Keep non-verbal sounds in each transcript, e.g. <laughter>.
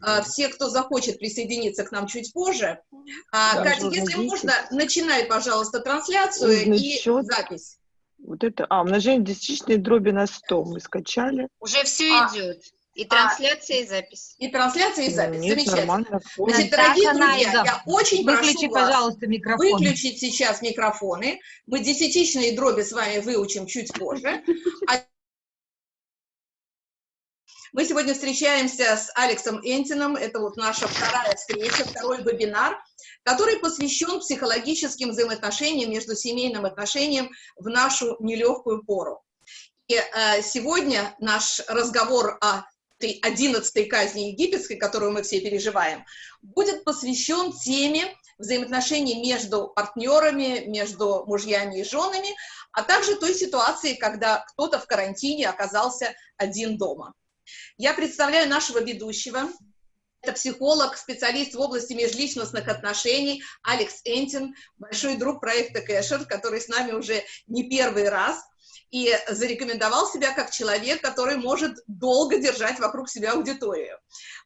а, все, кто захочет присоединиться к нам чуть позже. А, да, Катя, если можно, начинай, пожалуйста, трансляцию и счет. запись. Вот это, а, умножение десятичной дроби на 100 мы скачали. Уже все а, идет. И трансляция, а, и запись. И трансляция, и запись. Нет, Замечательно. Значит, дорогие друзья, я очень Выключи, прошу пожалуйста, микрофон. выключить сейчас микрофоны. Мы десятичные дроби с вами выучим чуть позже. А мы сегодня встречаемся с Алексом Энтином, это вот наша вторая встреча, второй вебинар, который посвящен психологическим взаимоотношениям между семейным отношением в нашу нелегкую пору. И э, сегодня наш разговор о этой одиннадцатой казни египетской, которую мы все переживаем, будет посвящен теме взаимоотношений между партнерами, между мужьями и женами, а также той ситуации, когда кто-то в карантине оказался один дома. Я представляю нашего ведущего. Это психолог, специалист в области межличностных отношений Алекс Энтин, большой друг проекта Кэшер, который с нами уже не первый раз и зарекомендовал себя как человек, который может долго держать вокруг себя аудиторию.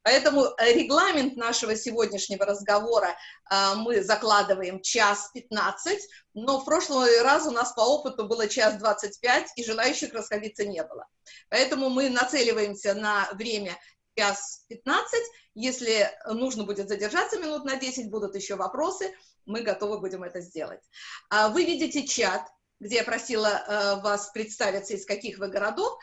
Поэтому регламент нашего сегодняшнего разговора э, мы закладываем час 15, но в прошлый раз у нас по опыту было час 25, и желающих расходиться не было. Поэтому мы нацеливаемся на время час 15. Если нужно будет задержаться минут на 10, будут еще вопросы, мы готовы будем это сделать. А вы видите чат, где я просила э, вас представиться, из каких вы городов,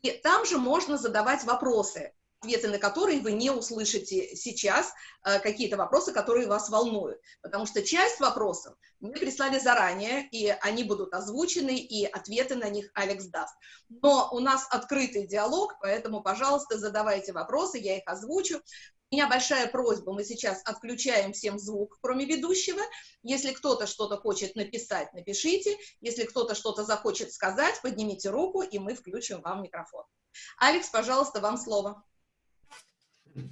и там же можно задавать вопросы ответы на которые вы не услышите сейчас, э, какие-то вопросы, которые вас волнуют. Потому что часть вопросов мы прислали заранее, и они будут озвучены, и ответы на них Алекс даст. Но у нас открытый диалог, поэтому, пожалуйста, задавайте вопросы, я их озвучу. У меня большая просьба, мы сейчас отключаем всем звук, кроме ведущего. Если кто-то что-то хочет написать, напишите. Если кто-то что-то захочет сказать, поднимите руку, и мы включим вам микрофон. Алекс, пожалуйста, вам слово.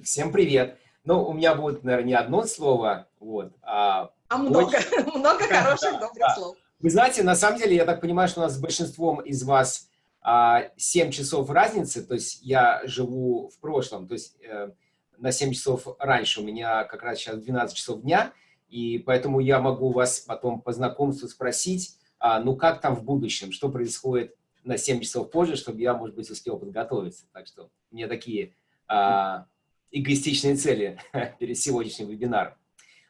Всем привет. Ну, у меня будет, наверное, не одно слово, вот, а... А много, очень... <laughs> много хороших, добрых слов. Вы знаете, на самом деле, я так понимаю, что у нас с большинством из вас а, 7 часов разницы, то есть я живу в прошлом, то есть э, на 7 часов раньше, у меня как раз сейчас 12 часов дня, и поэтому я могу вас потом по знакомству спросить, а, ну как там в будущем, что происходит на 7 часов позже, чтобы я, может быть, успел подготовиться. Так что у меня такие а, эгоистичные цели <laughs> перед сегодняшним вебинаром.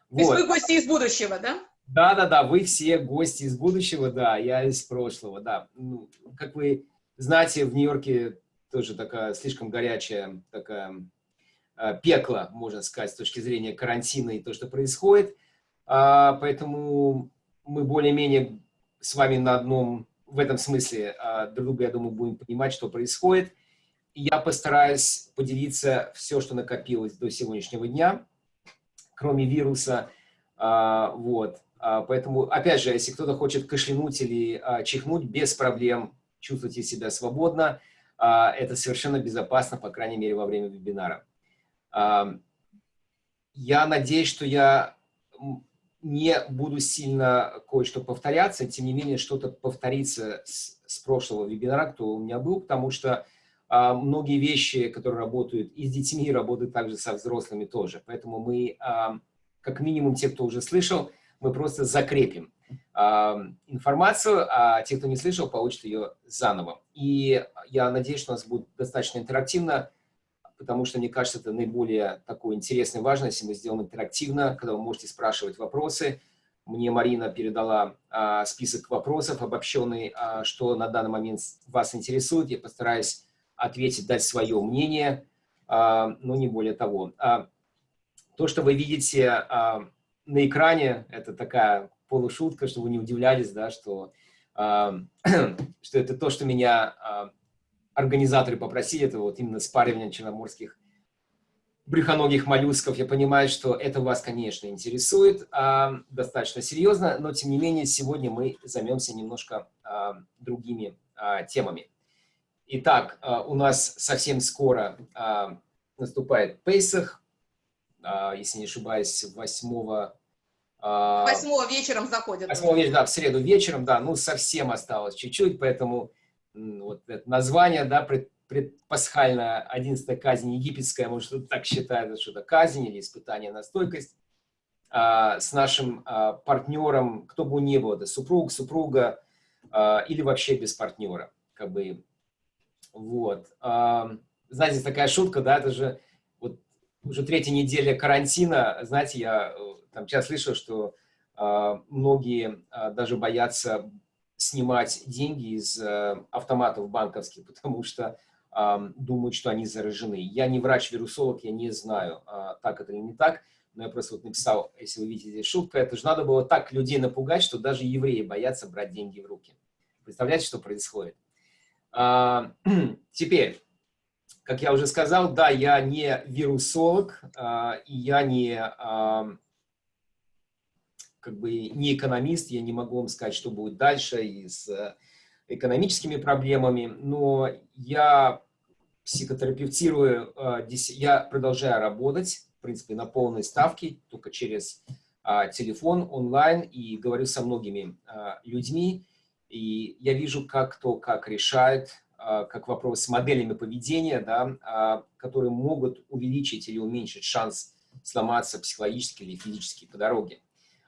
То есть вы гости из будущего, да? Да, да, да, вы все гости из будущего, да, я из прошлого, да. Ну, как вы знаете, в Нью-Йорке тоже такая слишком горячая такая э, пекло, можно сказать, с точки зрения карантина и то, что происходит. А, поэтому мы более-менее с вами на одном, в этом смысле, а, друг друга, я думаю, будем понимать, что происходит я постараюсь поделиться все, что накопилось до сегодняшнего дня, кроме вируса. А, вот. А, поэтому, опять же, если кто-то хочет кашлянуть или а, чихнуть, без проблем чувствуйте себя свободно. Это совершенно безопасно, по крайней мере, во время вебинара. Я надеюсь, что я не буду сильно кое-что повторяться, тем не менее, что-то повторится с, с прошлого вебинара, кто у меня был, потому что многие вещи, которые работают и с детьми, работают также со взрослыми тоже. Поэтому мы, а, как минимум, те, кто уже слышал, мы просто закрепим а, информацию, а те, кто не слышал, получат ее заново. И я надеюсь, что у нас будет достаточно интерактивно, потому что, мне кажется, это наиболее такое интересное и важно, если мы сделаем интерактивно, когда вы можете спрашивать вопросы. Мне Марина передала а, список вопросов обобщенный, а, что на данный момент вас интересует. Я постараюсь ответить, дать свое мнение, а, но не более того. А, то, что вы видите а, на экране, это такая полушутка, чтобы вы не удивлялись, да, что, <clears throat> что это то, что меня организаторы попросили, это вот именно спаривание черноморских брюхоногих моллюсков. Я понимаю, что это вас, конечно, интересует достаточно серьезно, но, тем не менее, сегодня мы займемся немножко другими темами. Итак, а, у нас совсем скоро а, наступает Пейсах, а, если не ошибаюсь, 8 Восьмого вечером заходит. Восьмого вечера, да, в среду вечером, да, ну совсем осталось чуть-чуть, поэтому вот это название, да, предпасхальная 11 казнь египетская, может, так считает, что это казнь или испытание на стойкость, а, с нашим а, партнером, кто бы ни был, это супруг, супруга а, или вообще без партнера, как бы, вот. Знаете, такая шутка, да, это же вот уже третья неделя карантина, знаете, я э, там сейчас слышал, что а, многие а, даже боятся снимать деньги из а, автоматов банковских, <laughs> потому что думают, что они заражены. Я не врач-вирусолог, я не знаю, а, так это или не так, но я просто вот написал, если вы видите здесь шутка, это же надо было так людей напугать, что даже евреи боятся брать деньги в руки. Представляете, что происходит? А, <clears throat> теперь, как я уже сказал, да, я не вирусолог, а, и я не, а, как бы, не экономист, я не могу вам сказать, что будет дальше и с э, экономическими проблемами, но я психотерапевтирую, я продолжаю работать, в принципе, на полной ставке, только через телефон, онлайн, и говорю со многими людьми, и я вижу, как кто как решает а, как вопрос с моделями поведения, да, а, которые могут увеличить или уменьшить шанс сломаться психологически или физически по дороге.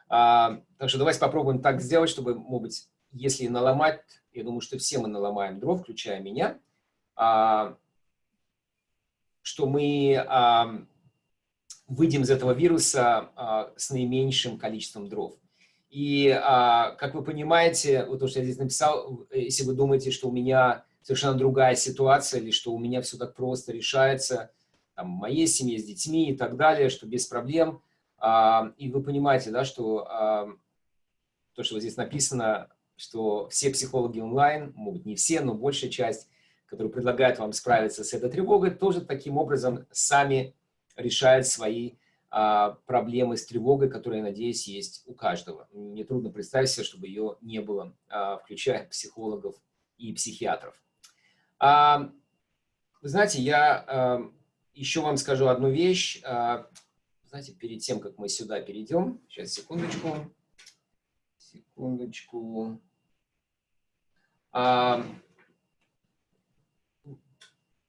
А, так что давайте попробуем так сделать, чтобы, может быть, если наломать, я думаю, что все мы наломаем дров, включая меня, что мы выйдем из этого вируса с наименьшим количеством дров. И, как вы понимаете, вот то, что я здесь написал, если вы думаете, что у меня совершенно другая ситуация, или что у меня все так просто решается, там, в моей семье с детьми и так далее, что без проблем. А, и вы понимаете, да, что а, то, что здесь написано, что все психологи онлайн, могут не все, но большая часть, которые предлагают вам справиться с этой тревогой, тоже таким образом сами решают свои а, проблемы с тревогой, которые, я надеюсь, есть у каждого. Мне трудно представить себе, чтобы ее не было, а, включая психологов и психиатров. А, вы знаете, я а, еще вам скажу одну вещь. А, знаете, перед тем, как мы сюда перейдем, сейчас, секундочку, секундочку.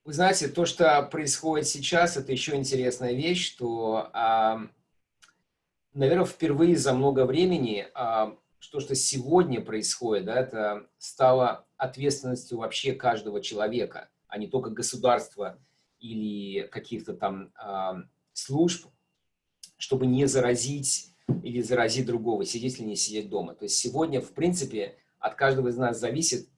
Вы знаете, то, что происходит сейчас, это еще интересная вещь, что, наверное, впервые за много времени что, что сегодня происходит, да, это стало ответственностью вообще каждого человека, а не только государства или каких-то там э, служб, чтобы не заразить или заразить другого, сидеть или не сидеть дома. То есть сегодня, в принципе, от каждого из нас зависит,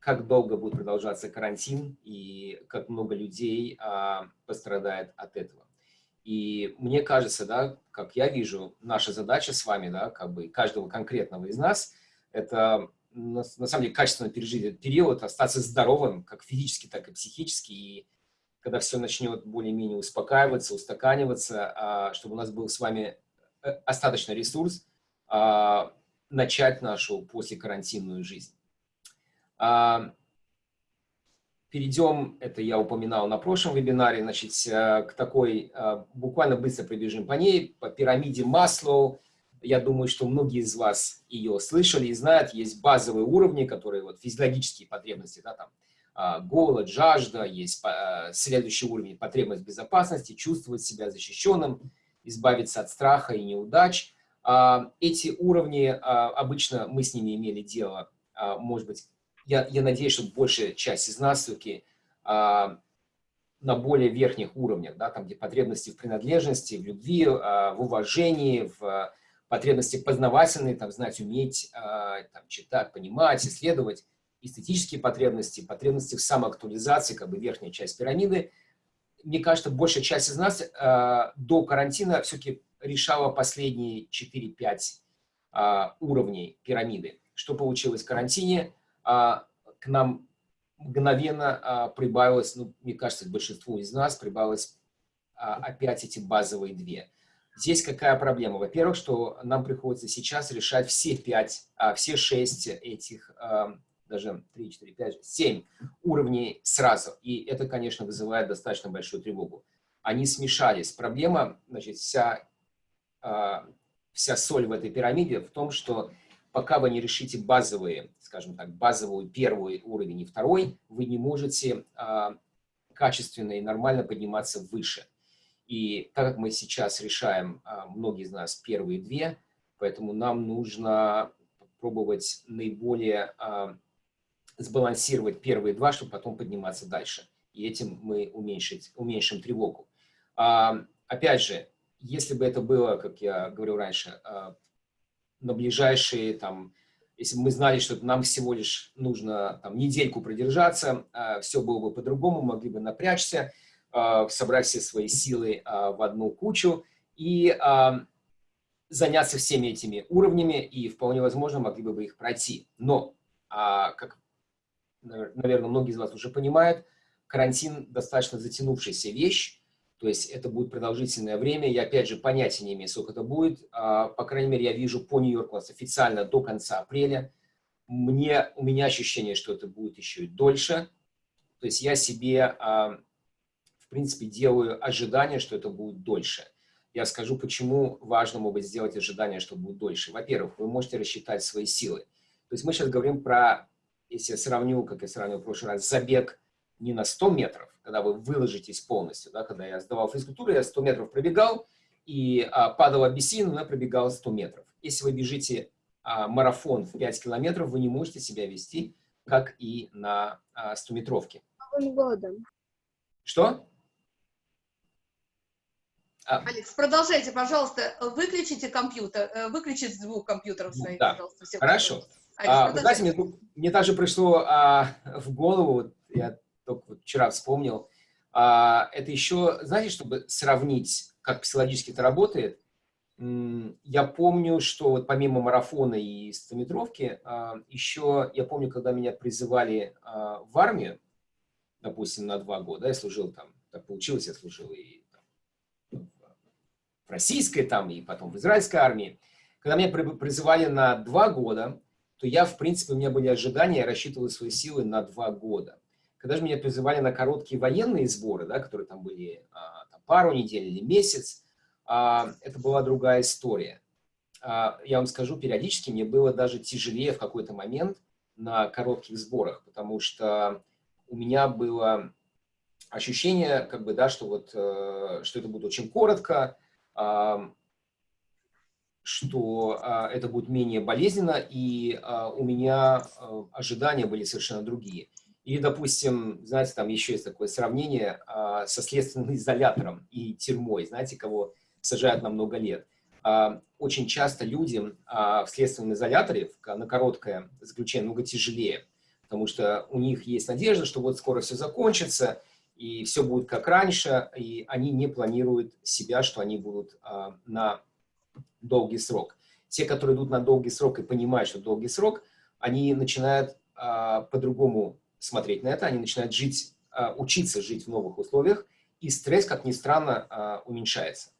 как долго будет продолжаться карантин и как много людей э, пострадает от этого. И мне кажется, да, как я вижу, наша задача с вами, да, как бы каждого конкретного из нас, это на, на самом деле качественно пережить этот период, остаться здоровым, как физически, так и психически, и когда все начнет более-менее успокаиваться, устаканиваться, а, чтобы у нас был с вами э, остаточный ресурс, а, начать нашу послекарантинную жизнь. А, перейдем, это я упоминал на прошлом вебинаре, значит, э, к такой, э, буквально быстро пробежим по ней, по пирамиде Маслоу. Я думаю, что многие из вас ее слышали и знают. Есть базовые уровни, которые вот физиологические потребности, да, там, а, голод, жажда, есть следующий уровень потребность безопасности, чувствовать себя защищенным, избавиться от страха и неудач. А, эти уровни, а, обычно мы с ними имели дело, может быть, я, я надеюсь, что большая часть из нас все-таки а, на более верхних уровнях, да, там, где потребности в принадлежности, в любви, а, в уважении, в а, потребности познавательные, там, знать, уметь а, там, читать, понимать, исследовать, эстетические потребности, потребности в самоактуализации, как бы верхняя часть пирамиды. Мне кажется, большая часть из нас а, до карантина все-таки решала последние 4-5 а, уровней пирамиды. Что получилось в карантине? А, к нам мгновенно а, прибавилось, ну, мне кажется, большинству из нас прибавилось а, опять эти базовые две. Здесь какая проблема? Во-первых, что нам приходится сейчас решать все пять, а, все шесть этих, а, даже три, четыре, пять, семь уровней сразу. И это, конечно, вызывает достаточно большую тревогу. Они смешались. Проблема, значит, вся, а, вся соль в этой пирамиде в том, что пока вы не решите базовые, скажем так, базовый первый уровень и второй, вы не можете а, качественно и нормально подниматься выше. И так как мы сейчас решаем, многие из нас, первые две, поэтому нам нужно пробовать наиболее сбалансировать первые два, чтобы потом подниматься дальше. И этим мы уменьшить, уменьшим тревогу. А, опять же, если бы это было, как я говорил раньше, а, на ближайшие, там, если бы мы знали, что нам всего лишь нужно там, недельку продержаться, а, все было бы по-другому, могли бы напрячься, а, собрать все свои силы а, в одну кучу и заняться всеми этими уровнями, и вполне возможно могли бы их пройти. Но, как наверное, многие из вас уже понимают, карантин достаточно затянувшаяся вещь, то есть это будет продолжительное время. Я, опять же, понятия не имею, сколько это будет. А, по крайней мере, я вижу по Нью-Йорку официально до конца апреля. Мне, у меня ощущение, что это будет еще и дольше. То есть я себе, а, в принципе, делаю ожидание, что это будет дольше. Я скажу, почему важно, может быть, сделать ожидание, что будет дольше. Во-первых, вы можете рассчитать свои силы. То есть мы сейчас говорим про если я сравню, как я сравнил в прошлый раз, забег не на 100 метров, когда вы выложитесь полностью, да, когда я сдавал физкультуру, я 100 метров пробегал, и а, падал обессин, но я пробегал 100 метров. Если вы бежите а, марафон в 5 километров, вы не можете себя вести, как и на а, 100-метровке. годом. Что? А, Алекс, продолжайте, пожалуйста, выключите компьютер, э, выключите звук компьютеров своих, да. пожалуйста. Все Хорошо. А, вы знаете, мне, мне также пришло а, в голову, вот я только вот вчера вспомнил, а, это еще, знаете, чтобы сравнить, как психологически это работает, я помню, что вот помимо марафона и стометровки, а, еще, я помню, когда меня призывали а, в армию, допустим, на два года, я служил там, так получилось, я служил и в российской там, и потом в израильской армии, когда меня призывали на два года, то я, в принципе, у меня были ожидания, я рассчитывал свои силы на два года. Когда же меня призывали на короткие военные сборы, да, которые там были а, там, пару недель или месяц, а, это была другая история. А, я вам скажу, периодически мне было даже тяжелее в какой-то момент на коротких сборах, потому что у меня было ощущение, как бы, да, что, вот, э, что это будет очень коротко, что а, это будет менее болезненно, и а, у меня а, ожидания были совершенно другие. Или, допустим, знаете, там еще есть такое сравнение а, со следственным изолятором и тюрьмой, знаете, кого сажают на много лет. А, очень часто людям а, в следственном изоляторе на короткое заключение много тяжелее, потому что у них есть надежда, что вот скоро все закончится, и все будет как раньше, и они не планируют себя, что они будут а, на долгий срок. Те, которые идут на долгий срок и понимают, что долгий срок, они начинают а, по-другому смотреть на это, они начинают жить, а, учиться жить в новых условиях, и стресс, как ни странно, а, уменьшается.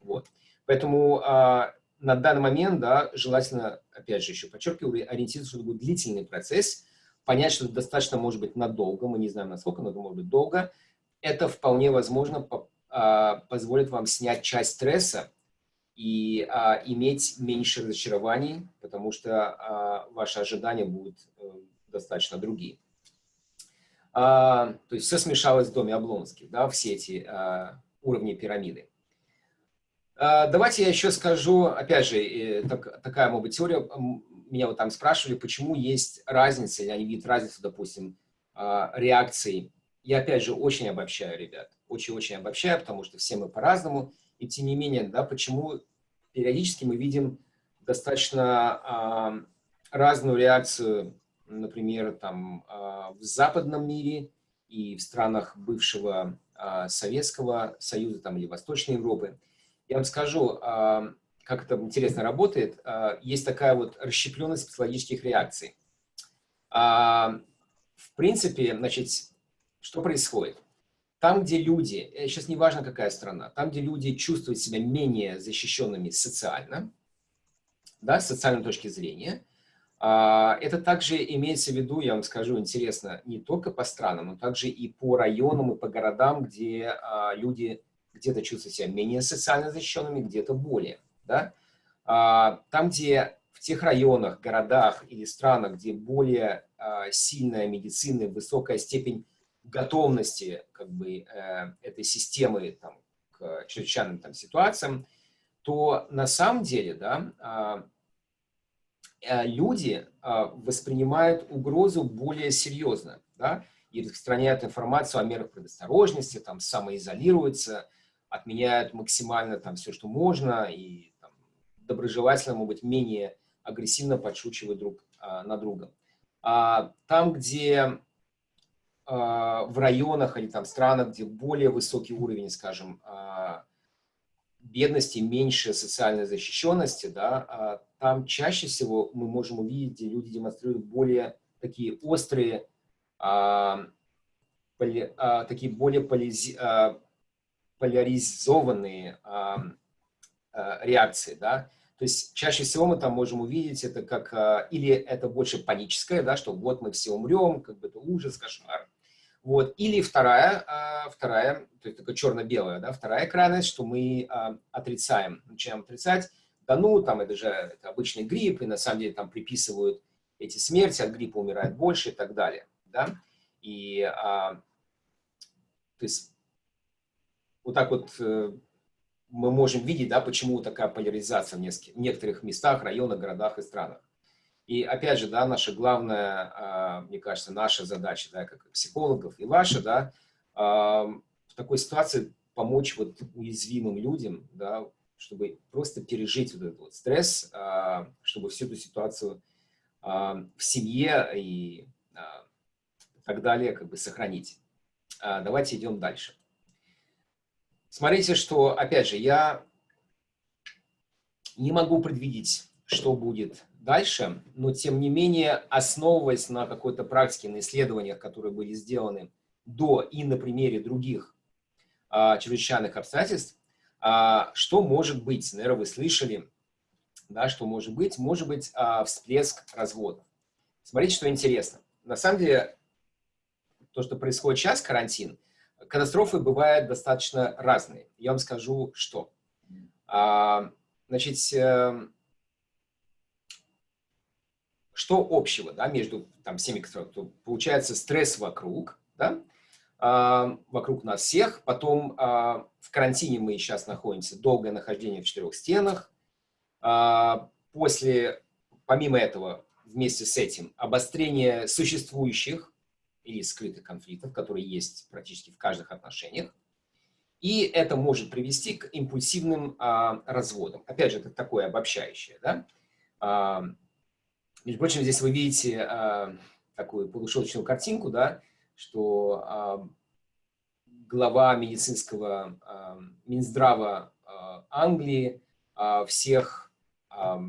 Вот. Поэтому а, на данный момент, да, желательно, опять же, еще подчеркиваю, ориентироваться, что это будет длительный процесс, понять, что это достаточно может быть надолго, мы не знаем насколько, но это может быть долго. Это вполне возможно по, позволит вам снять часть стресса, и а, иметь меньше разочарований, потому что а, ваши ожидания будут а, достаточно другие. А, то есть все смешалось в доме Облонских, да, все эти а, уровни пирамиды. А, давайте я еще скажу, опять же, э, так, такая, может быть, теория, меня вот там спрашивали, почему есть разница, или они видят разницу, допустим, а, реакций. Я, опять же, очень обобщаю, ребят, очень-очень обобщаю, потому что все мы по-разному, и тем не менее, да, почему периодически мы видим достаточно э, разную реакцию, например, там, э, в западном мире и в странах бывшего э, Советского Союза там, или Восточной Европы. Я вам скажу, э, как это интересно работает. Э, есть такая вот расщепленность психологических реакций. Э, в принципе, значит, что происходит? Там, где люди, сейчас не важно, какая страна, там, где люди чувствуют себя менее защищенными социально, да, с социальной точки зрения, а, это также имеется в виду, я вам скажу, интересно, не только по странам, но также и по районам, и по городам, где а, люди где-то чувствуют себя менее социально защищенными, где-то более. Да? А, там, где в тех районах, городах или странах, где более сильная медицина, высокая степень готовности как бы, э, этой системы там, к чрезвычайным там, ситуациям, то на самом деле да, а, люди а, воспринимают угрозу более серьезно да, и распространяют информацию о мерах предосторожности, там, самоизолируются, отменяют максимально там, все, что можно, и там, доброжелательно, может быть, менее агрессивно подшучивают друг а, на друга. А, там, где а, в районах или там странах, где более высокий уровень, скажем, а, бедности, меньше социальной защищенности, да, а, там чаще всего мы можем увидеть, где люди демонстрируют более такие острые, а, поли, а, такие более полизи, а, поляризованные а, а, реакции, да. То есть чаще всего мы там можем увидеть это как, а, или это больше паническое, да, что вот мы все умрем, как бы это ужас, кошмар, вот. Или вторая, а, вторая, то есть такая черно-белая, да, вторая крайность, что мы а, отрицаем, начинаем отрицать, да ну, там это же это обычный грипп, и на самом деле там приписывают эти смерти, от гриппа умирает больше и так далее, да. И, а, то есть, вот так вот э, мы можем видеть, да, почему такая поляризация в, в некоторых местах, районах, городах и странах. И опять же, да, наша главная, а, мне кажется, наша задача, да, как психологов и ваша, да, а, в такой ситуации помочь вот уязвимым людям, да, чтобы просто пережить вот этот вот стресс, а, чтобы всю эту ситуацию в семье и так далее как бы сохранить. Давайте идем дальше. Смотрите, что, опять же, я не могу предвидеть, что будет дальше, но тем не менее, основываясь на какой-то практике, на исследованиях, которые были сделаны до и на примере других а, чрезвычайных обстоятельств, а, что может быть, наверное, вы слышали, да, что может быть, может быть а, всплеск разводов. Смотрите, что интересно. На самом деле, то, что происходит сейчас, карантин, катастрофы бывают достаточно разные. Я вам скажу, что. А, значит, эм, что общего да, между там, всеми, кто, получается стресс вокруг, да, э, вокруг нас всех, потом э, в карантине мы сейчас находимся, долгое нахождение в четырех стенах, э, после, помимо этого, вместе с этим, обострение существующих или скрытых конфликтов, которые есть практически в каждых отношениях, и это может привести к импульсивным а, разводам. Опять же, это такое обобщающее. Да? Между прочим, здесь вы видите а, такую полушуточную картинку, да, что а, глава медицинского а, Минздрава а, Англии а, всех, а,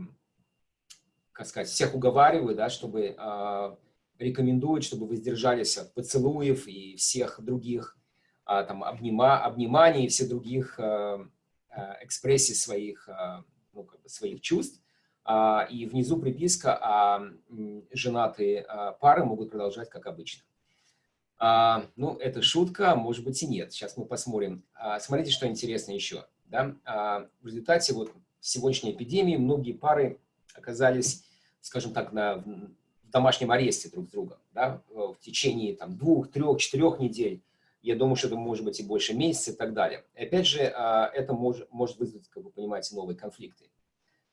как сказать, всех уговаривает, да, чтобы а, рекомендует, чтобы воздержались от поцелуев и всех других а, там, обнима, обниманий и всех других а, а, экспрессий своих, а, ну, как бы своих чувств. А, и внизу приписка, а женатые а, пары могут продолжать как обычно. А, ну, это шутка, может быть и нет. Сейчас мы посмотрим. Смотрите, что интересно еще. Да? В результате вот сегодняшней эпидемии многие пары оказались, скажем так, на, в домашнем аресте друг с другом да? в течение там, двух, трех, четырех недель. Я думаю, что это может быть и больше месяца и так далее. И опять же, это может, может вызвать, как вы понимаете, новые конфликты.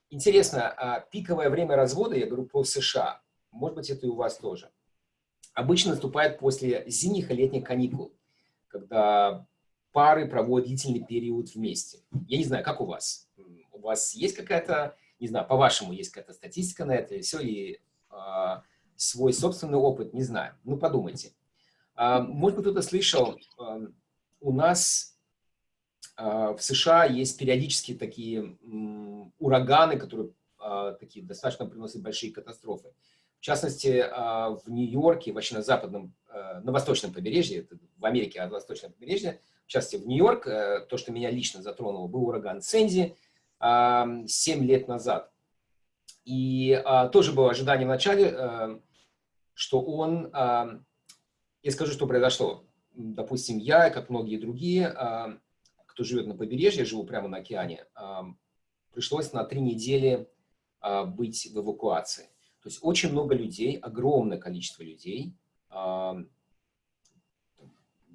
Интересно, а пиковое время развода, я говорю про США, может быть, это и у вас тоже, обычно наступает после зимних и летних каникул, когда пары проводят длительный период вместе. Я не знаю, как у вас? У вас есть какая-то, не знаю, по-вашему, есть какая-то статистика на это, или все, или э, свой собственный опыт, не знаю. Ну, подумайте. Э, может быть, кто-то слышал, э, у нас в США есть периодически такие ураганы, которые а, такие достаточно приносят большие катастрофы. В частности, а, в Нью-Йорке, вообще на западном, на восточном побережье, в Америке, на восточном побережье, в частности, в Нью-Йорк, то, что меня лично затронуло, был ураган Сэнди 7 лет назад. И тоже было ожидание в начале, что он... Я скажу, что произошло. Допустим, я, как многие другие, кто живет на побережье, я живу прямо на океане, пришлось на три недели а, быть в эвакуации. То есть очень много людей, огромное количество людей, я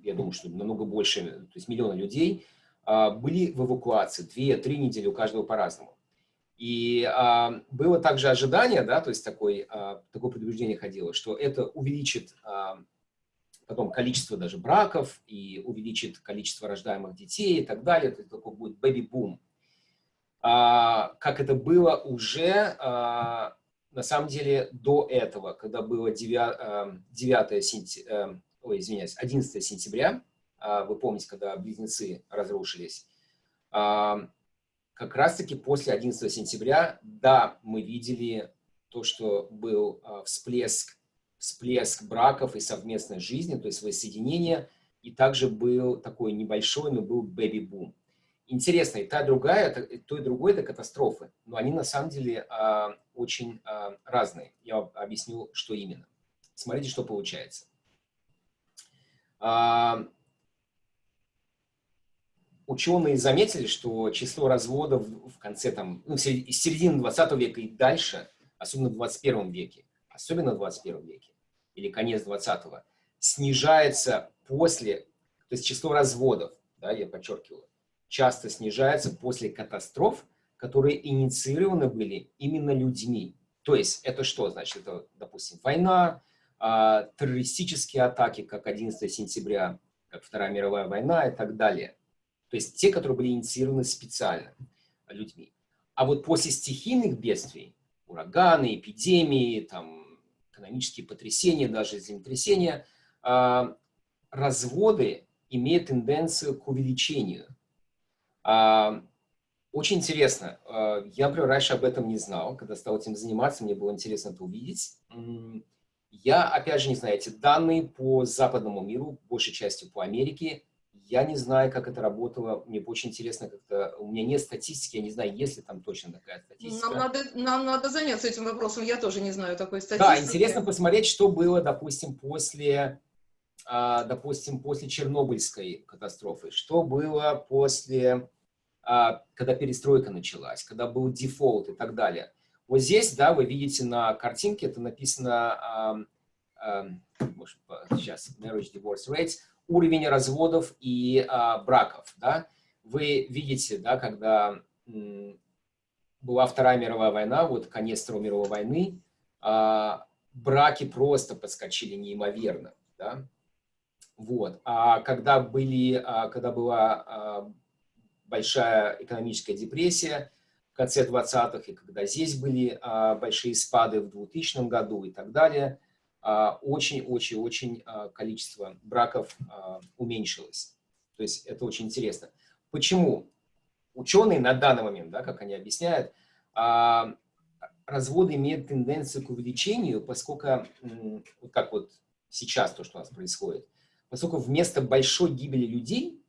думаю, что намного больше, то есть миллиона людей, а, были в эвакуации, две-три недели у каждого по-разному. И а, было также ожидание, да, то есть такой, а, такое предупреждение ходило, что это увеличит потом количество даже браков и увеличит количество рождаемых детей и так далее. Это такой будет бэби-бум. А, как это было уже, а, на самом деле, до этого, когда было 9, 9 сентября, ой, извиняюсь, 11 сентября, а, вы помните, когда близнецы разрушились, а, как раз-таки после 11 сентября, да, мы видели то, что был а, всплеск, всплеск браков и совместной жизни, то есть воссоединение, и также был такой небольшой, но был бэби-бум. Интересно, и та, другая, то и другое – это катастрофы, но они на самом деле очень разные. Я объясню, что именно. Смотрите, что получается ученые заметили, что число разводов в конце, там, ну, середины 20 века и дальше, особенно в 21 веке, особенно в 21 веке, или конец 20-го, снижается после, то есть число разводов, да, я подчеркиваю, часто снижается после катастроф, которые инициированы были именно людьми. То есть это что значит? Это, допустим, война, э, террористические атаки, как 11 сентября, как Вторая мировая война и так далее. То есть те, которые были инициированы специально людьми. А вот после стихийных бедствий, ураганы, эпидемии, там, экономические потрясения, даже землетрясения, э, разводы имеют тенденцию к увеличению. Э, очень интересно. Э, я, например, раньше об этом не знал. Когда стал этим заниматься, мне было интересно это увидеть. Я, опять же, не знаю, эти данные по западному миру, большей частью по Америке, я не знаю, как это работало. Мне очень интересно, как-то у меня нет статистики, я не знаю, есть ли там точно такая статистика. Нам надо, нам надо заняться этим вопросом, я тоже не знаю такой статистики. Да, интересно посмотреть, что было, допустим, после, а, допустим, после Чернобыльской катастрофы, что было после, а, когда перестройка началась, когда был дефолт и так далее. Вот здесь, да, вы видите на картинке, это написано, сейчас, marriage divorce rates, уровень разводов и а, браков. Да? Вы видите, да, когда была Вторая мировая война, вот конец Второй мировой войны, а, браки просто подскочили неимоверно. Да? Вот. А когда, были, а, когда была а, большая экономическая депрессия в конце 20-х, и когда здесь были а, большие спады в 2000 году и так далее – очень-очень-очень а, а, количество браков а, уменьшилось. То есть это очень интересно. Почему? Ученые на данный момент, да, как они объясняют, разводы имеют тенденцию к увеличению, поскольку, вот как вот сейчас то, что у нас происходит, поскольку вместо большой гибели людей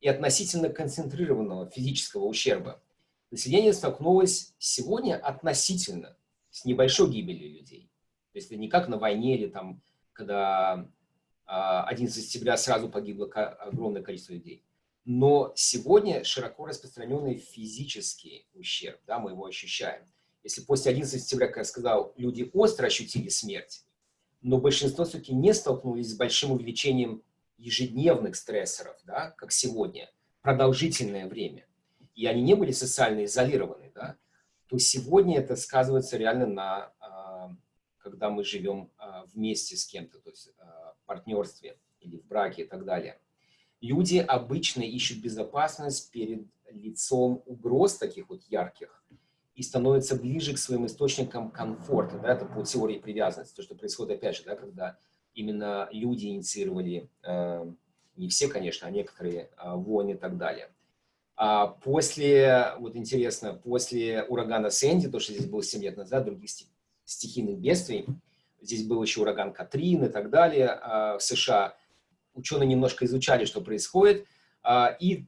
и относительно концентрированного физического ущерба население столкнулось сегодня относительно с небольшой гибелью людей. Это не как на войне или там, когда 11 а, сентября сразу погибло огромное количество людей. Но сегодня широко распространенный физический ущерб, да, мы его ощущаем. Если после 11 сентября, как я сказал, люди остро ощутили смерть, но большинство все-таки не столкнулись с большим увеличением ежедневных стрессоров, да, как сегодня, продолжительное время, и они не были социально изолированы, да, то сегодня это сказывается реально на когда мы живем а, вместе с кем-то, то есть а, в партнерстве или в браке и так далее. Люди обычно ищут безопасность перед лицом угроз таких вот ярких и становятся ближе к своим источникам комфорта. Да, это по теории привязанности, то, что происходит, опять же, да, когда именно люди инициировали, э, не все, конечно, а некоторые э, войны и так далее. А после, вот интересно, после урагана Сэнди, то, что здесь было 7 лет назад, других стихийных бедствий. Здесь был еще ураган Катрин и так далее а, в США. Ученые немножко изучали, что происходит. А, и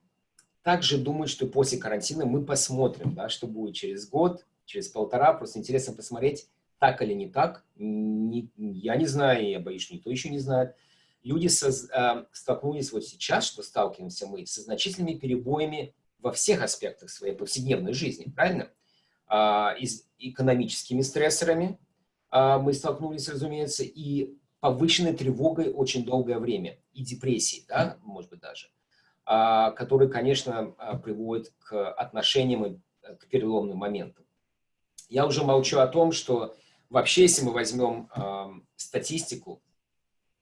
также думают, что после карантина мы посмотрим, да, что будет через год, через полтора. Просто интересно посмотреть, так или не так. Я не знаю, я боюсь, никто еще не знает. Люди со, э, столкнулись вот сейчас, что сталкиваемся мы, со значительными перебоями во всех аспектах своей повседневной жизни, правильно? А, экономическими стрессорами а, мы столкнулись, разумеется, и повышенной тревогой очень долгое время и депрессией, да, может быть даже, а, которые, конечно, приводят к отношениям и э, к переломным моментам. Я уже молчу о том, что вообще, если мы возьмем статистику,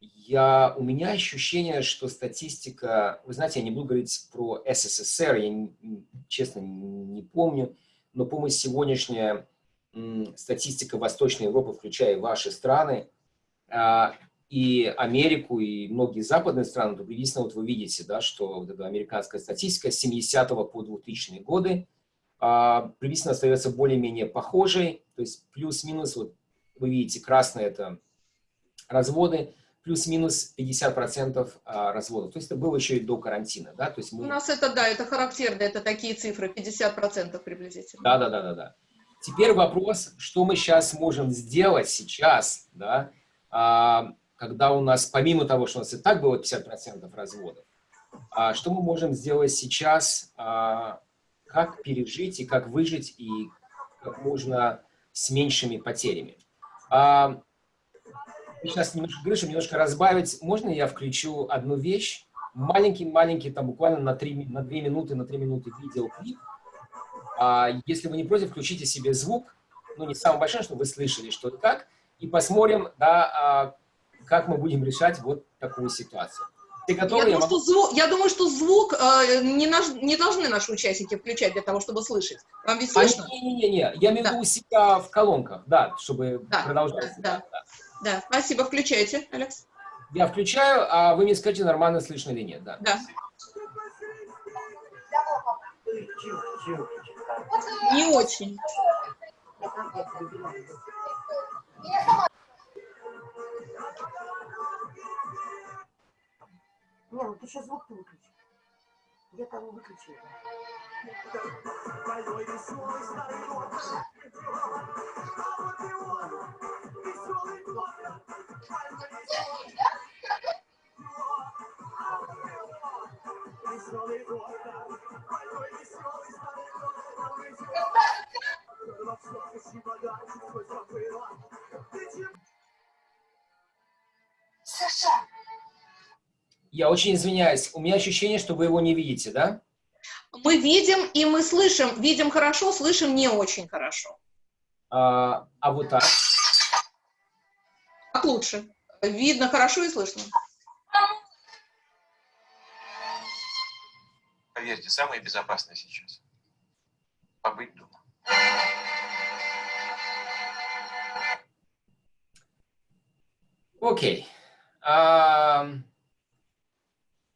я, у меня ощущение, что статистика, вы знаете, я не буду говорить про СССР, я, честно, не помню, но, помню, сегодняшняя статистика Восточной Европы, включая ваши страны, а, и Америку, и многие западные страны, то приблизительно вот вы видите, да, что вот эта американская статистика с 70 по 2000 годы а, приблизительно остается более-менее похожей, то есть плюс-минус, вот вы видите, красное это разводы, плюс-минус 50% а, разводов. То есть это было еще и до карантина, да? То есть мы... У нас это, да, это характерно, это такие цифры, 50% приблизительно. Да, да, да, да, да. Теперь вопрос, что мы сейчас можем сделать сейчас, да, а, когда у нас, помимо того, что у нас и так было 50% разводов, а, что мы можем сделать сейчас, а, как пережить и как выжить, и как можно с меньшими потерями. А, сейчас немножко говорю, чтобы немножко разбавить. Можно я включу одну вещь? Маленький-маленький, там буквально на, 3, на 2 минуты, на 3 минуты видеоклип. А, если вы не против, включите себе звук, ну не самый большой, чтобы вы слышали, что и как, и посмотрим, да, а, как мы будем решать вот такую ситуацию. Ты готова? Я, я, думаю, могу... что звук, я думаю, что звук э, не, наш, не должны наши участники включать для того, чтобы слышать. Вам ведь слышно? Не-не-не, я имею в виду у себя в колонках, да, чтобы да, продолжать. Да, да, да. Спасибо, включайте, Алекс. Я включаю, а вы мне скажите, нормально слышно или нет, да. Да. Не очень. Не, ну ты сейчас звук выключи. Я того выключила. Саша! Я очень извиняюсь, у меня ощущение, что вы его не видите, да? Мы видим и мы слышим. Видим хорошо, слышим не очень хорошо. А, а вот так? Как лучше? Видно хорошо и слышно. Поверьте, самое безопасное сейчас. Побыть дома. Окей. Okay. Um...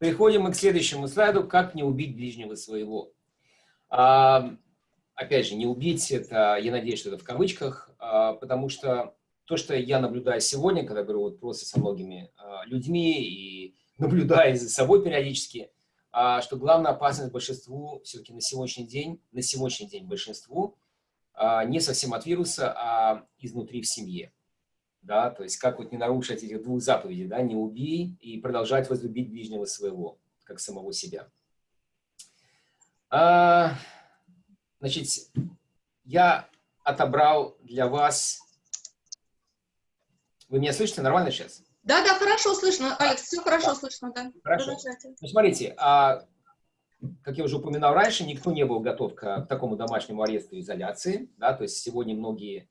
Переходим мы к следующему слайду, как не убить ближнего своего. А, опять же, не убить, это, я надеюсь, что это в кавычках, а, потому что то, что я наблюдаю сегодня, когда говорю вот просто со многими а, людьми и <laughs> наблюдаю за собой периодически, а, что главная опасность большинству все-таки на сегодняшний день, на сегодняшний день большинству а, не совсем от вируса, а изнутри в семье да, то есть как вот не нарушить этих двух заповедей, да, не убей и продолжать возлюбить ближнего своего, как самого себя. А, значит, я отобрал для вас... Вы меня слышите нормально сейчас? Да, да, хорошо слышно, Алекс, все хорошо да. слышно, да. Хорошо. Ну, смотрите, а, как я уже упоминал раньше, никто не был готов к, к такому домашнему аресту и изоляции, да, то есть сегодня многие а,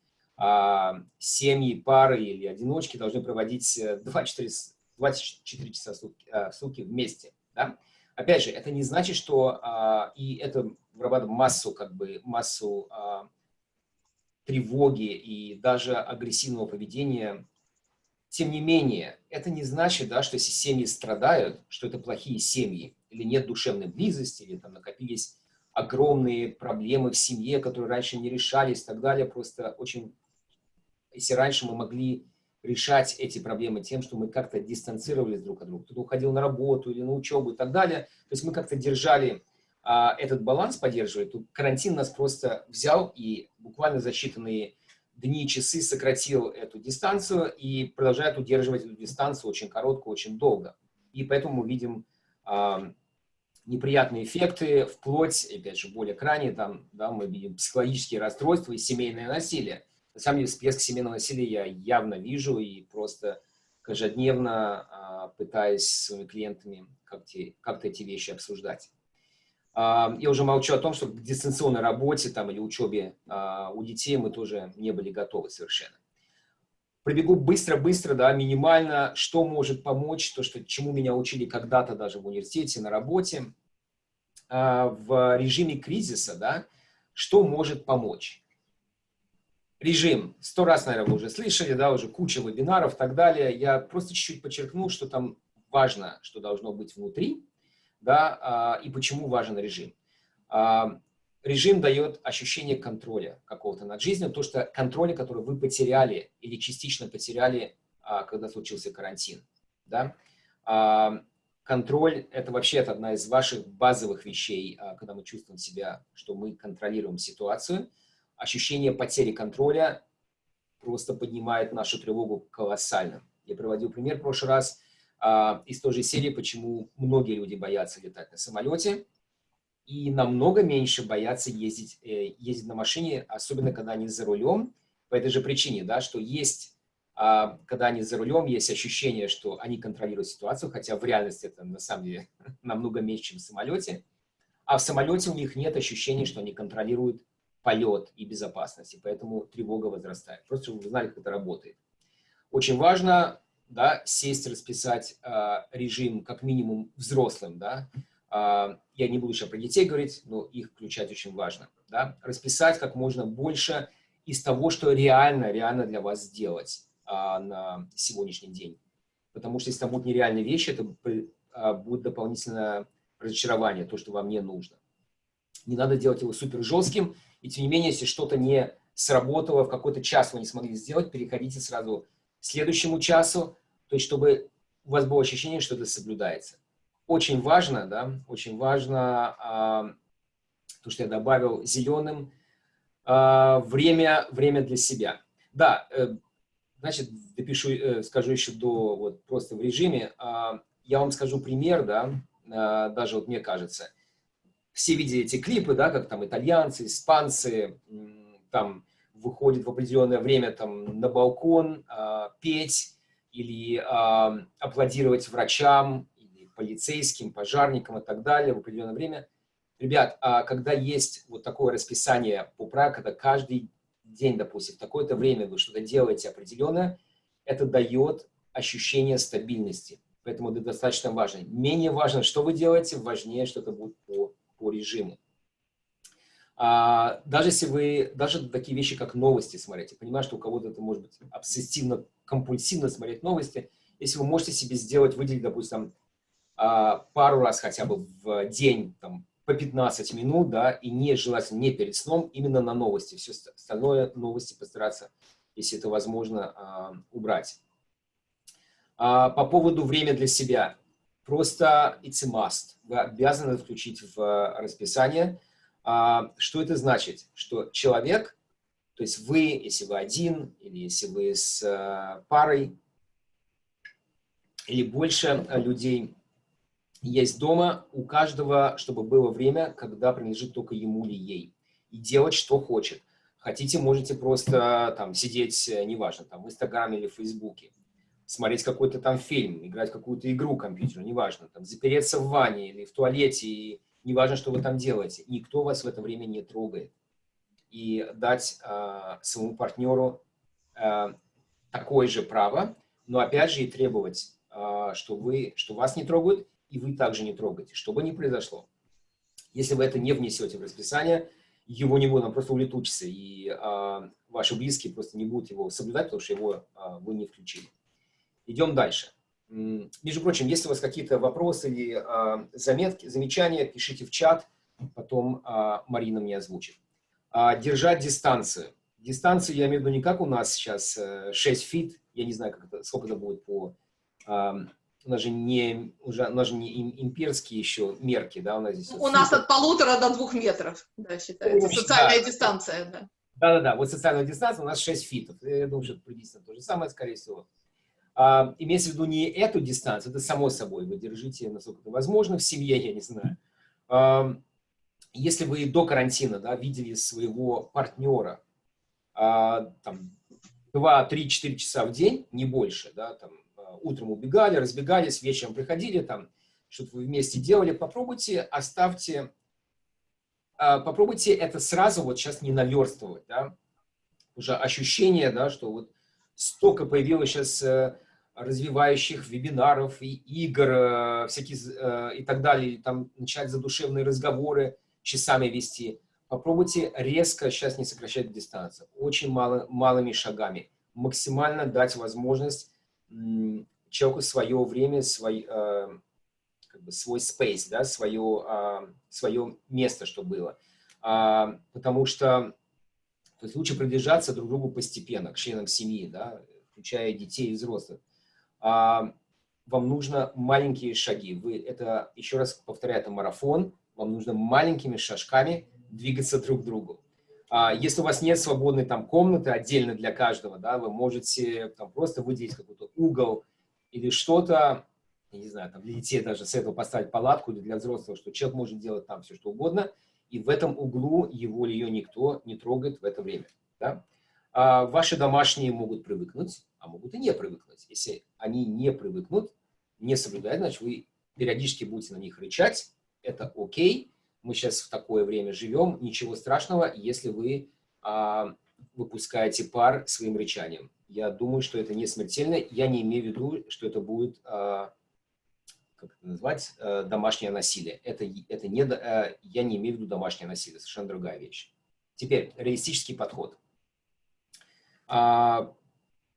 семьи, пары или одиночки должны проводить 24, э, <laughs> 24 часа в сутки, а, в сутки вместе. Да? Опять же, это не значит, что а, и это вырабатывает массу, как бы, массу а, тревоги и даже агрессивного поведения. Тем не менее, это не значит, да, что если семьи страдают, что это плохие семьи, или нет душевной близости, или там накопились огромные проблемы в семье, которые раньше не решались и так далее. Просто очень если раньше мы могли решать эти проблемы тем, что мы как-то дистанцировались друг от друга, кто-то уходил на работу или на учебу и так далее, то есть мы как-то держали а, этот баланс, поддерживали, то карантин нас просто взял и буквально за считанные дни, часы сократил эту дистанцию и продолжает удерживать эту дистанцию очень короткую, очень долго. И поэтому мы видим а, неприятные эффекты, вплоть, опять же, более крайне, там, да, мы видим психологические расстройства и семейное насилие. На самом деле, всплеск семейного насилия я явно вижу, и просто каждодневно а, пытаясь с своими клиентами как-то как эти вещи обсуждать. А, я уже молчу о том, что к дистанционной работе там, или учебе а, у детей мы тоже не были готовы совершенно. Пробегу быстро-быстро, да, минимально, что может помочь, то, что, чему меня учили когда-то даже в университете, на работе, в режиме кризиса, да, что может помочь режим. Сто раз, наверное, вы уже слышали, да, уже куча вебинаров и так далее. Я просто чуть-чуть подчеркну, что там важно, что должно быть внутри, да, а, и почему важен режим. А, режим дает ощущение контроля какого-то над жизнью, то, что контроля, который вы потеряли или частично потеряли, а, когда случился карантин, да. Контроль – это вообще одна из ваших базовых вещей, когда мы чувствуем себя, что мы контролируем ситуацию – ощущение потери контроля просто поднимает нашу тревогу колоссально. Я приводил пример в прошлый раз а, из той же серии, почему многие люди боятся летать на самолете и намного меньше боятся ездить, э, ездить на машине, особенно когда они за рулем, по этой же причине, да, что есть, а, когда они за рулем, есть ощущение, что они контролируют ситуацию, хотя в реальности это на самом деле <laughs> намного меньше, чем в самолете, а в самолете у них нет ощущения, что они контролируют полет и безопасность, и поэтому тревога возрастает. Просто чтобы вы знали, как это работает. Очень важно да, сесть, расписать э, режим как минимум взрослым. Да? Э, я не буду сейчас про детей говорить, но их включать очень важно. Да? Расписать как можно больше из того, что реально, реально для вас сделать э, на сегодняшний день. Потому что если там будут нереальные вещи, это э, будет дополнительное разочарование, то, что вам не нужно. Не надо делать его супер жестким, и тем не менее, если что-то не сработало, в какой-то час вы не смогли сделать, переходите сразу к следующему часу, то есть чтобы у вас было ощущение, что это соблюдается. Очень важно, да, очень важно, а, то, что я добавил зеленым, а, время, время для себя. Да, э, значит, допишу, э, скажу еще до, вот просто в режиме, а, я вам скажу пример, да, а, даже вот мне кажется – все видели эти клипы, да, как там итальянцы, испанцы там выходят в определенное время там на балкон э, петь или э, аплодировать врачам, или полицейским, пожарникам и так далее в определенное время. Ребят, а когда есть вот такое расписание правилам, когда каждый день, допустим, в такое-то время вы что-то делаете определенное, это дает ощущение стабильности. Поэтому это достаточно важно. Менее важно, что вы делаете, важнее, что это будет по по режиму. А, даже если вы, даже такие вещи, как новости смотрите, понимаю, что у кого-то это может быть обсессивно-компульсивно смотреть новости, если вы можете себе сделать, выделить, допустим, а, пару раз хотя бы в день, там, по 15 минут, да, и не желательно не перед сном, именно на новости. Все остальное новости постараться, если это возможно, а, убрать. По поводу времени для себя. Просто it's a must. Вы обязаны включить в э, расписание. А, что это значит? Что человек, то есть вы, если вы один, или если вы с э, парой, или больше э, людей есть дома, у каждого, чтобы было время, когда принадлежит только ему или ей, и делать, что хочет. Хотите, можете просто там сидеть, неважно, там в Инстаграме или в Фейсбуке смотреть какой-то там фильм, играть какую-то игру компьютерную, неважно, там, запереться в ванне или в туалете, и неважно, что вы там делаете, никто вас в это время не трогает. И дать э, своему партнеру э, такое же право, но опять же и требовать, э, что, вы, что вас не трогают, и вы также не трогаете, что бы ни произошло. Если вы это не внесете в расписание, его не будет, он просто улетучится, и э, ваши близкие просто не будут его соблюдать, потому что его э, вы не включили. Идем дальше. Между прочим, если у вас какие-то вопросы или а, заметки, замечания, пишите в чат, потом а, Марина мне озвучит. А, держать дистанцию. Дистанцию я имею в виду не как у нас сейчас 6 э, фит, я не знаю, как это, сколько это будет по... А, у нас же не, уже, у нас же не имперские еще мерки, да, у нас здесь... У нас от полутора до двух метров, да, считается, Общем, социальная да. дистанция, да. Да-да-да, вот социальная дистанция у нас 6 фитов, я думаю, что это приблизительно то же самое, скорее всего. А, имеется в виду не эту дистанцию, это само собой, вы держите, насколько это возможно, в семье, я не знаю. А, если вы до карантина да, видели своего партнера а, там, 2, 3, 4 часа в день, не больше, да, там, а, утром убегали, разбегались, вечером приходили, там, что-то вы вместе делали, попробуйте, оставьте, попробуйте это сразу вот сейчас не наверстывать, да, уже ощущение, да, что вот столько появилось сейчас э, развивающих вебинаров и игр, э, всякие э, и так далее, там начать задушевные разговоры, часами вести. Попробуйте резко сейчас не сокращать дистанцию, очень мало, малыми шагами. Максимально дать возможность человеку свое время, свой, как бы свой space, да, свое, э, свое место, что было. А, потому что то есть лучше приближаться друг к другу постепенно, к членам семьи, да, включая детей и взрослых. А, вам нужно маленькие шаги. Вы это, еще раз повторяю, это марафон. Вам нужно маленькими шажками двигаться друг к другу. А, если у вас нет свободной там комнаты отдельно для каждого, да, вы можете там просто выделить какой-то угол или что-то, не знаю, там для детей даже с этого поставить палатку или для взрослого, что человек может делать там все, что угодно, и в этом углу его или ее никто не трогает в это время. Да? А ваши домашние могут привыкнуть, а могут и не привыкнуть. Если они не привыкнут, не соблюдают, значит, вы периодически будете на них рычать, это окей, мы сейчас в такое время живем, ничего страшного, если вы а, выпускаете пар своим рычанием. Я думаю, что это не смертельно, я не имею в виду, что это будет, а, как это назвать, а, домашнее насилие. Это, это не, а, я не имею в виду домашнее насилие, совершенно другая вещь. Теперь, реалистический подход. А,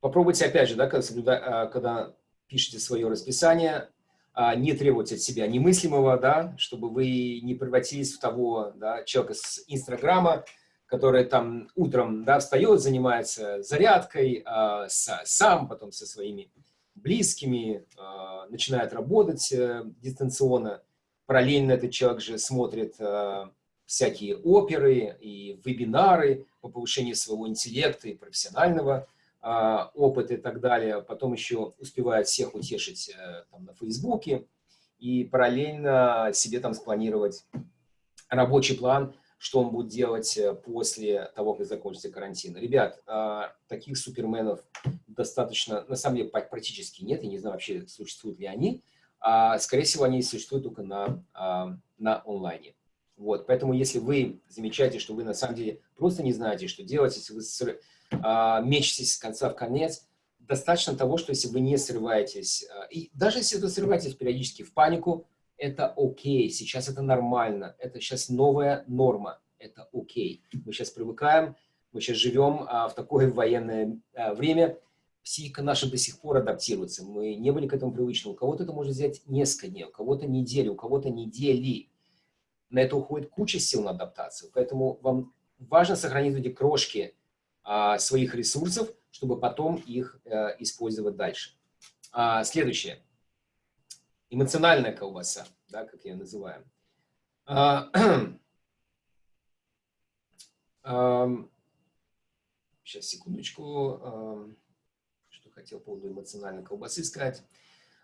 попробуйте, опять же, да, когда, а, когда пишете свое расписание, а, не требовать от себя немыслимого, да, чтобы вы не превратились в того да, человека с Инстаграма, который там утром да, встает, занимается зарядкой, а, с, сам, потом со своими близкими, а, начинает работать а, дистанционно. Параллельно этот человек же смотрит а, всякие оперы и вебинары по повышению своего интеллекта и профессионального а, опыт и так далее, потом еще успевает всех утешить э, там, на Фейсбуке и параллельно себе там спланировать рабочий план, что он будет делать э, после того, как закончится карантин. Ребят, а, таких суперменов достаточно, на самом деле практически нет, я не знаю вообще, существуют ли они, а, скорее всего, они существуют только на, на онлайне. Вот, поэтому если вы замечаете, что вы на самом деле просто не знаете, что делать, если вы а, мечетесь с конца в конец. Достаточно того, что если вы не срываетесь, а, и даже если вы срываетесь периодически в панику, это окей, сейчас это нормально, это сейчас новая норма, это окей. Мы сейчас привыкаем, мы сейчас живем а, в такое военное а, время, психика наша до сих пор адаптируется, мы не были к этому привычны. У кого-то это может взять несколько дней, у кого-то недели, у кого-то недели. На это уходит куча сил на адаптацию, поэтому вам важно сохранить эти крошки а, своих ресурсов, чтобы потом их э, использовать дальше. А, следующее. Эмоциональная колбаса, да, как я называю. А, <clears throat> сейчас, секундочку. Что хотел по поводу эмоциональной колбасы сказать.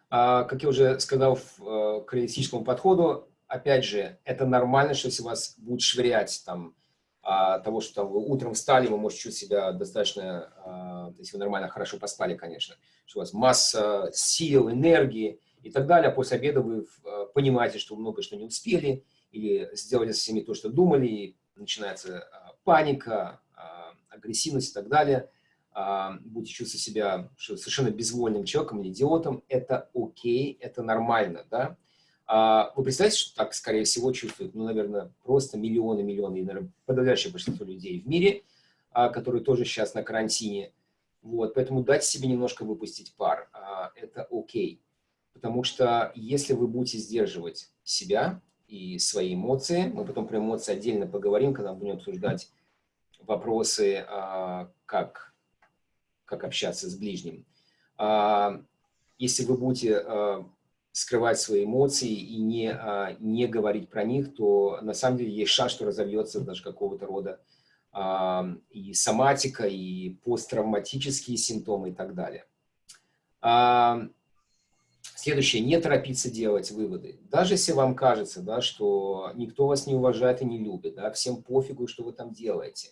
Как я уже сказал в, к реалистическому подходу, опять же, это нормально, что если вас будет швырять там а, того, что там, вы утром встали, вы можете чувствовать себя достаточно, а, если вы нормально, хорошо поспали, конечно, что у вас масса сил, энергии и так далее, а после обеда вы а, понимаете, что много что не успели, или сделали со всеми то, что думали, и начинается а, паника, а, агрессивность и так далее, а, будете чувствовать себя совершенно безвольным человеком или идиотом, это окей, это нормально, да, а вы представляете, что так, скорее всего, чувствуют, ну, наверное, просто миллионы, миллионы, и, наверное, подавляющее большинство людей в мире, которые тоже сейчас на карантине. Вот, поэтому дайте себе немножко выпустить пар, это окей. Потому что если вы будете сдерживать себя и свои эмоции, мы потом про эмоции отдельно поговорим, когда будем обсуждать вопросы, как, как общаться с ближним. Если вы будете скрывать свои эмоции и не, а, не говорить про них, то на самом деле есть шанс, что разовьется даже какого-то рода а, и соматика, и посттравматические симптомы и так далее. Следующее, не торопиться делать выводы. Даже если вам кажется, да, что никто вас не уважает и не любит, да, всем пофигу, что вы там делаете,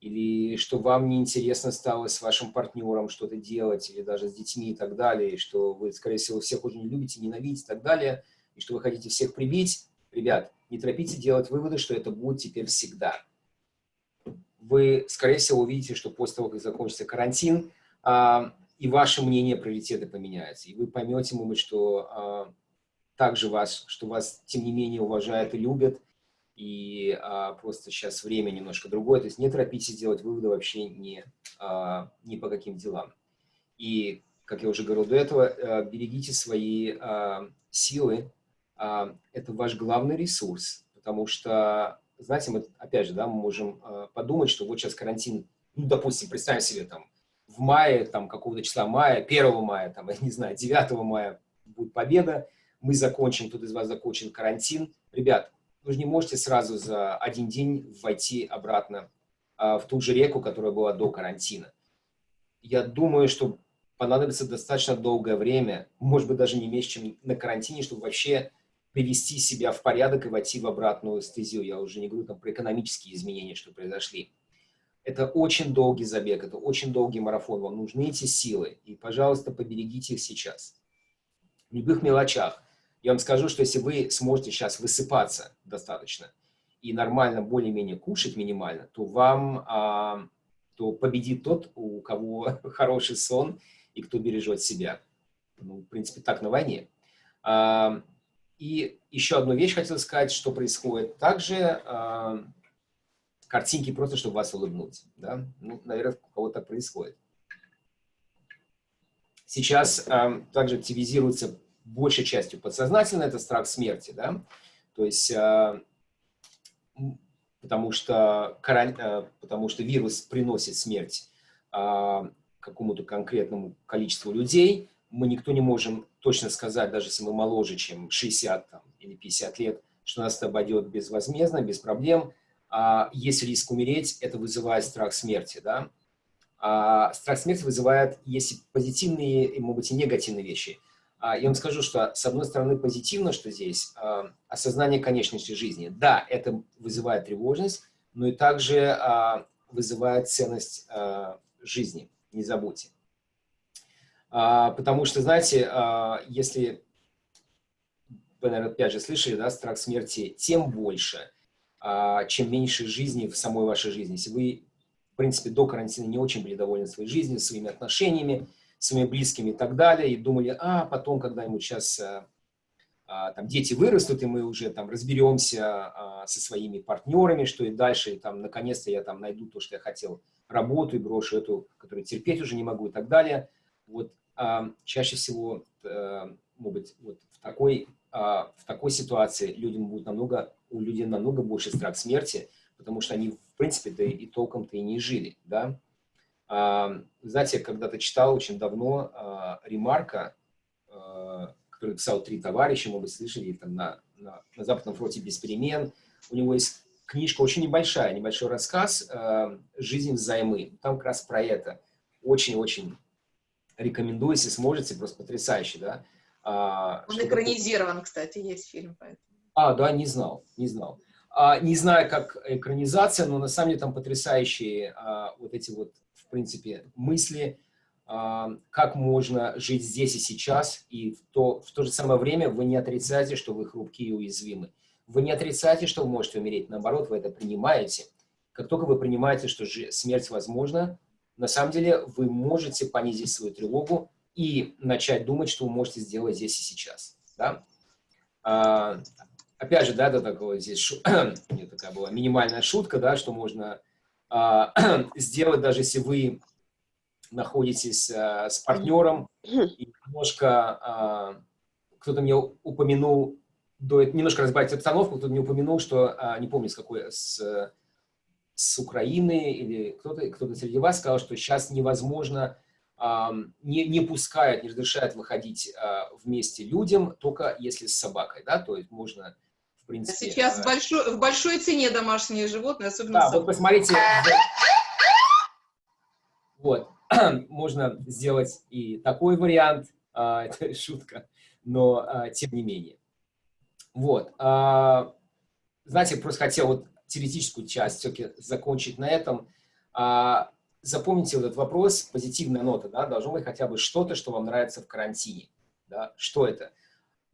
или что вам неинтересно стало с вашим партнером что-то делать, или даже с детьми и так далее, и что вы, скорее всего, всех очень не любите, ненавидите и так далее, и что вы хотите всех прибить, ребят, не торопите делать выводы, что это будет теперь всегда. Вы, скорее всего, увидите, что после того, как закончится карантин, а, и ваше мнение приоритеты поменяется, и вы поймете, может быть, что а, также вас, что вас, тем не менее, уважают и любят, и а, просто сейчас время немножко другое, то есть не торопитесь делать выводы вообще ни, а, ни по каким делам. И, как я уже говорил до этого, а, берегите свои а, силы, а, это ваш главный ресурс, потому что, знаете, мы, опять же, да, мы можем а, подумать, что вот сейчас карантин, ну, допустим, представим себе, там, в мае, там, какого-то числа мая, 1 мая, там, <laughs> я не знаю, 9 мая будет победа, мы закончим, кто-то из вас закончит карантин. Ребят, вы же не можете сразу за один день войти обратно а, в ту же реку, которая была до карантина. Я думаю, что понадобится достаточно долгое время, может быть, даже не меньше, чем на карантине, чтобы вообще привести себя в порядок и войти в обратную стезию. Я уже не говорю там про экономические изменения, что произошли. Это очень долгий забег, это очень долгий марафон. Вам нужны эти силы. И, пожалуйста, поберегите их сейчас. В любых мелочах. Я вам скажу, что если вы сможете сейчас высыпаться достаточно и нормально, более-менее кушать минимально, то вам, а, то победит тот, у кого <laughs> хороший сон и кто бережет себя. Ну, в принципе, так на войне. А, и еще одну вещь хотел сказать, что происходит. Также а, картинки просто, чтобы вас улыбнуть. Да? Ну, наверное, у кого-то так происходит. Сейчас а, также активизируется большей частью подсознательно, это страх смерти, да, то есть, э, потому, что, э, потому что вирус приносит смерть э, какому-то конкретному количеству людей, мы никто не можем точно сказать, даже если мы моложе, чем 60 там, или 50 лет, что нас это обойдет безвозмездно, без проблем. А есть риск умереть, это вызывает страх смерти, да. А страх смерти вызывает, если позитивные, и, может быть, и негативные вещи. А, я вам скажу, что с одной стороны позитивно, что здесь а, осознание конечности жизни. Да, это вызывает тревожность, но и также а, вызывает ценность жизни, не забудьте. Потому что, знаете, если вы, наверное, опять же слышали, да, страх смерти, тем больше, чем меньше жизни в самой вашей жизни. Если вы, в принципе, до карантина не очень были довольны своей жизнью, своими отношениями, своими близкими и так далее, и думали, а потом, когда-нибудь сейчас а, а, там дети вырастут, и мы уже там разберемся а, со своими партнерами, что и дальше, и там наконец-то я там найду то, что я хотел, работу и брошу эту, которую терпеть уже не могу и так далее. Вот а, чаще всего, а, может быть, вот в такой, а, в такой ситуации людям будет намного, у людей намного больше страх смерти, потому что они, в принципе-то и толком-то и не жили, да, знаете, я когда-то читал очень давно а, ремарка, а, который писал три товарища, мы бы слышали, там на, на, на Западном фронте без перемен. У него есть книжка очень небольшая, небольшой рассказ а, «Жизнь взаймы». Там как раз про это. Очень-очень рекомендую, если сможете, просто потрясающий, да. Он экранизирован, кстати, есть фильм. Поэтому. А, да, не знал, не знал. А, не знаю, как экранизация, но на самом деле там потрясающие а, вот эти вот в принципе, мысли, а, как можно жить здесь и сейчас, и в то, в то же самое время вы не отрицаете, что вы хрупкие и уязвимы. Вы не отрицаете, что вы можете умереть, наоборот, вы это принимаете. Как только вы принимаете, что смерть возможна, на самом деле вы можете понизить свою тревогу и начать думать, что вы можете сделать здесь и сейчас. Да? А, опять же, да, это такое здесь шу... <clears throat> такая была минимальная шутка, да, что можно а, <clears throat> сделать, даже если вы находитесь а, с партнером, и немножко, а, кто-то мне упомянул, до, немножко разбавить обстановку, кто-то мне упомянул, что, не помню, с какой, с, с Украины или кто-то кто, -то, среди вас сказал, что сейчас невозможно, не, не пускают, не разрешают выходить вместе людям, только если с собакой, да, то есть можно в принципе. Сейчас э, большой, в большой цене домашние животные, особенно... Да, вот посмотрите. Вот, <clears throat> можно сделать и такой вариант, а, <laughs> это шутка, но а, тем не менее. Вот, а, знаете, просто хотел вот теоретическую часть все-таки закончить на этом. Запомните вот этот вопрос, позитивная нота, да, должно быть хотя бы что-то, что вам нравится в карантине. Да? Что это?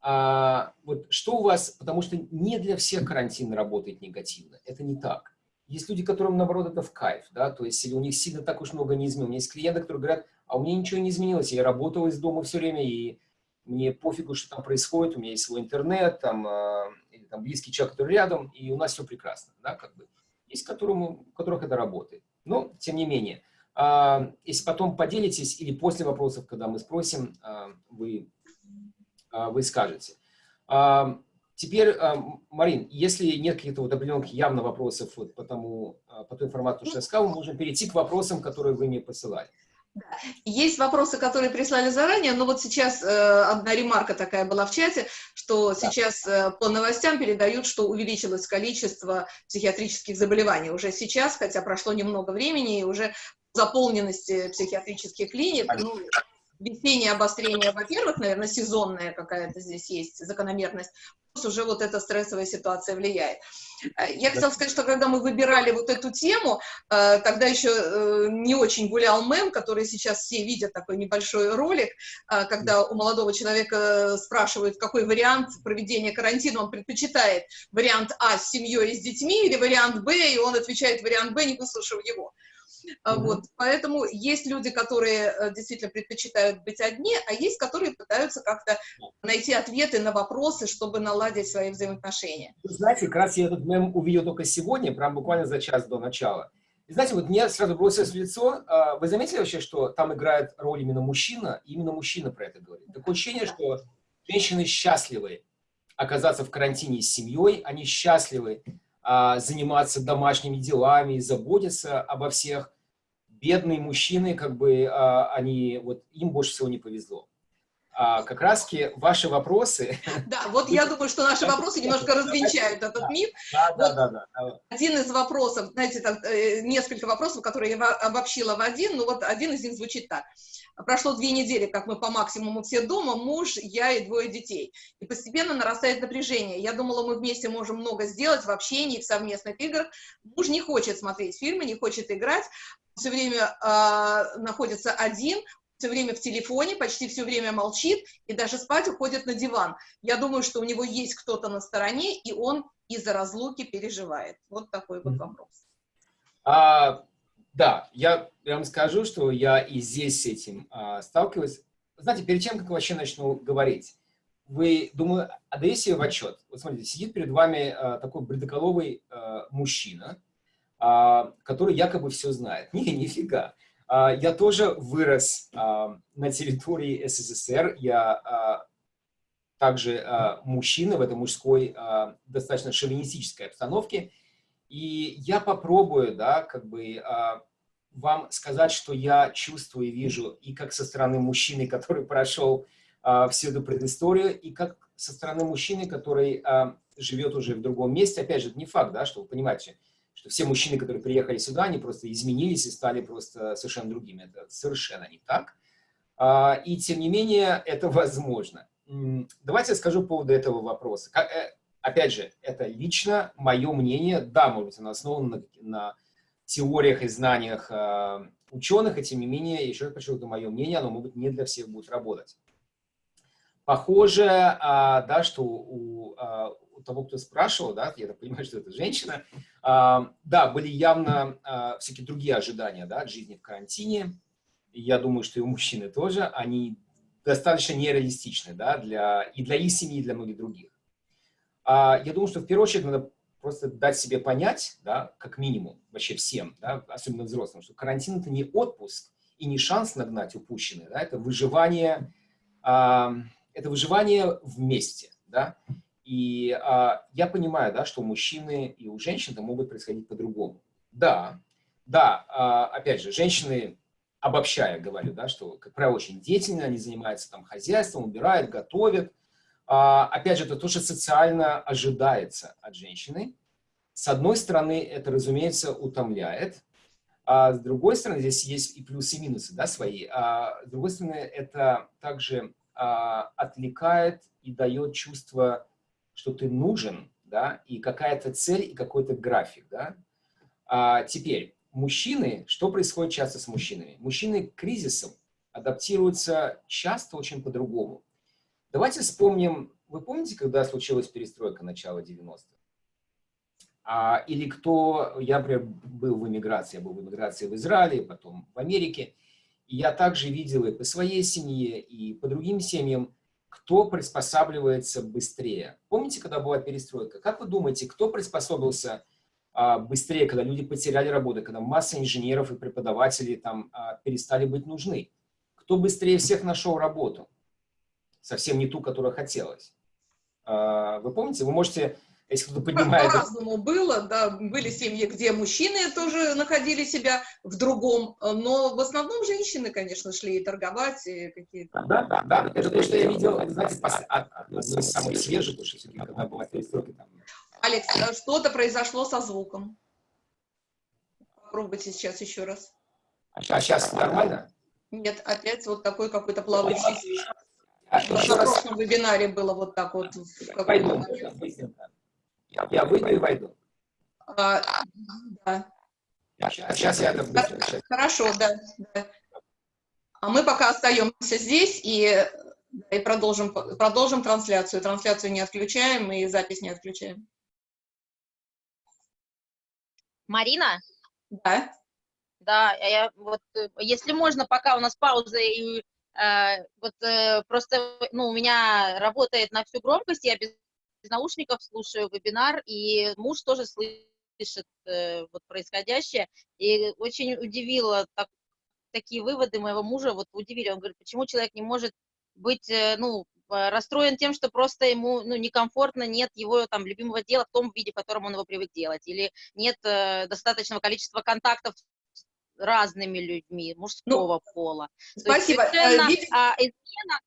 А, вот что у вас, потому что не для всех карантин работает негативно, это не так. Есть люди, которым, наоборот, это в кайф, да, то есть у них сильно так уж много не изменилось. Есть клиенты, которые говорят, а у меня ничего не изменилось, я работал из дома все время, и мне пофигу, что там происходит, у меня есть свой интернет, там, э, или там близкий человек, который рядом, и у нас все прекрасно, да, как бы. Есть, которому, у которых это работает. Но, тем не менее, э, если потом поделитесь, или после вопросов, когда мы спросим, э, вы, вы скажете. Теперь, Марин, если нет каких-то вот определенных явно вопросов вот по, тому, э, по той информации, что я сказал, мы можем перейти к вопросам, которые вы мне посылали. Есть вопросы, которые прислали заранее, но вот сейчас э, одна ремарка такая была в чате, что да. сейчас э, по новостям передают, что увеличилось количество психиатрических заболеваний уже сейчас, хотя прошло немного времени, и уже заполненности психиатрических клиник, ну, весеннее обострение, во-первых, наверное, сезонная какая-то здесь есть закономерность, плюс уже вот эта стрессовая ситуация влияет. Э, я хотела сказать, что когда мы выбирали вот эту тему, э, тогда еще э, не очень гулял мем, который сейчас все видят, такой небольшой ролик, когда у молодого человека спрашивают, какой вариант проведения карантина он предпочитает, вариант А с семьей и с детьми или вариант Б, и он отвечает вариант Б, не выслушав его. Mm-hmm. Вот, поэтому есть люди, которые э, действительно предпочитают быть одни, а есть, которые пытаются как-то найти ответы на вопросы, чтобы наладить свои взаимоотношения. Вы знаете, как раз я этот мем увидел только сегодня, прям буквально за час до начала. И знаете, вот мне сразу бросилось в лицо, а, вы заметили вообще, что там играет роль именно мужчина, и именно мужчина про это говорит? Такое ощущение, что женщины счастливы оказаться в карантине с семьей, они счастливы а, заниматься домашними делами, заботиться обо всех. Бедные мужчины, как бы, а, они, вот им больше всего не повезло. А, как раз ваши вопросы... <laughs> Да, вот я думаю, что наши вопросы немножко развенчают этот миф. Да, да, да, да. Один из вопросов, знаете, так, э, несколько вопросов, которые я обобщила в один, ну вот один из них звучит так. Прошло две недели, как мы по максимуму все дома, муж, я и двое детей. И постепенно нарастает напряжение. Я думала, мы вместе можем много сделать в общении, в совместных играх. Муж не хочет смотреть фильмы, не хочет играть, все время э, находится один, все время в телефоне, почти все время молчит и даже спать уходит на диван. Я думаю, что у него есть кто-то на стороне, и он из-за разлуки переживает. Вот такой вот вопрос. А, да, я, вам скажу, что я и здесь с этим а, сталкиваюсь. Знаете, перед чем, как вообще начну говорить, вы, думаю, отдаете себе в отчет. Вот смотрите, сидит перед вами а, такой бредоколовый а, мужчина, который якобы все знает. <laughs> Не, нифига. А, я тоже вырос а, на территории СССР. Я а, также а, мужчина в этой мужской а, достаточно шовинистической обстановке. И я попробую, да, как бы а, вам сказать, что я чувствую и вижу, и как со стороны мужчины, который прошел а, всю эту предысторию, и как со стороны мужчины, который а, живет уже в другом месте. Опять же, это не факт, да, что вы понимаете, что все мужчины, которые приехали сюда, они просто изменились и стали просто совершенно другими. Это совершенно не так. А, и тем не менее, это возможно. Давайте я скажу по поводу этого вопроса. Э, опять же, это лично мое мнение. Да, может быть, оно основано на, на теориях и знаниях э, ученых, и тем не менее, еще раз подчеркну, это мое мнение, оно, может не для всех будет работать. Похоже, э, да, что у, у того, кто спрашивал, да, я так понимаю, что это женщина, да, были явно э, всякие другие ожидания да, от жизни в карантине. Я думаю, что и у мужчины тоже, они достаточно нереалистичны да, для, и для их семьи, и для многих других. А, я думаю, что в первую очередь надо просто дать себе понять, да, как минимум, вообще всем, да, особенно взрослым, что карантин – это не отпуск и не шанс нагнать упущенное, да, это выживание, а, это выживание вместе, да, и а, я понимаю, да, что у мужчины и у женщин это могут происходить по-другому. Да, да, а, опять же, женщины, обобщая говорю, да, что, как правило, очень деятельно, они занимаются там хозяйством, убирают, готовят, а, опять же, это тоже социально ожидается от женщины. С одной стороны, это, разумеется, утомляет, а с другой стороны, здесь есть и плюсы, и минусы да, свои. А с другой стороны, это также а, отвлекает и дает чувство, что ты нужен, да, и какая-то цель, и какой-то график. Да. А теперь, мужчины, что происходит часто с мужчинами? Мужчины к кризисам адаптируются часто очень по-другому. Давайте вспомним, вы помните, когда случилась перестройка начала 90-х? А, или кто, я, был в эмиграции, я был в эмиграции в Израиле, потом в Америке, и я также видел и по своей семье, и по другим семьям, кто приспосабливается быстрее. Помните, когда была перестройка? Как вы думаете, кто приспособился а, быстрее, когда люди потеряли работу, когда масса инженеров и преподавателей там а, перестали быть нужны? Кто быстрее всех нашел работу? Совсем не ту, которая хотелось. А, вы помните? Вы можете если кто-то поднимает... По-разному было, да, были семьи, где мужчины тоже находили себя в другом, но в основном женщины, конечно, шли и торговать, и какие-то... Да, да, да, это то, что я видел, знаете, из самых свежих, потому что когда была перестройка там... Алекс, а что-то произошло со звуком. Попробуйте сейчас еще раз. А сейчас нормально? Нет, опять вот такой какой-то плавающий. А, в прошлом вебинаре было вот так вот. Пойду, я выйду и войду. А, да. Сейчас я это быстро. Хорошо, да, да. А мы пока остаемся здесь и, и продолжим, продолжим трансляцию. Трансляцию не отключаем и запись не отключаем. Марина? Да. Да, я, вот, если можно, пока у нас пауза, и, э, вот, э, просто ну, у меня работает на всю громкость, я без из наушников слушаю вебинар, и муж тоже слышит э, вот происходящее, и очень удивило так, такие выводы моего мужа, вот удивили, он говорит, почему человек не может быть, э, ну, расстроен тем, что просто ему ну, некомфортно, нет его там любимого дела в том виде, в котором он его привык делать, или нет э, достаточного количества контактов с разными людьми мужского ну, пола. Спасибо. То есть, совершенно, а, измена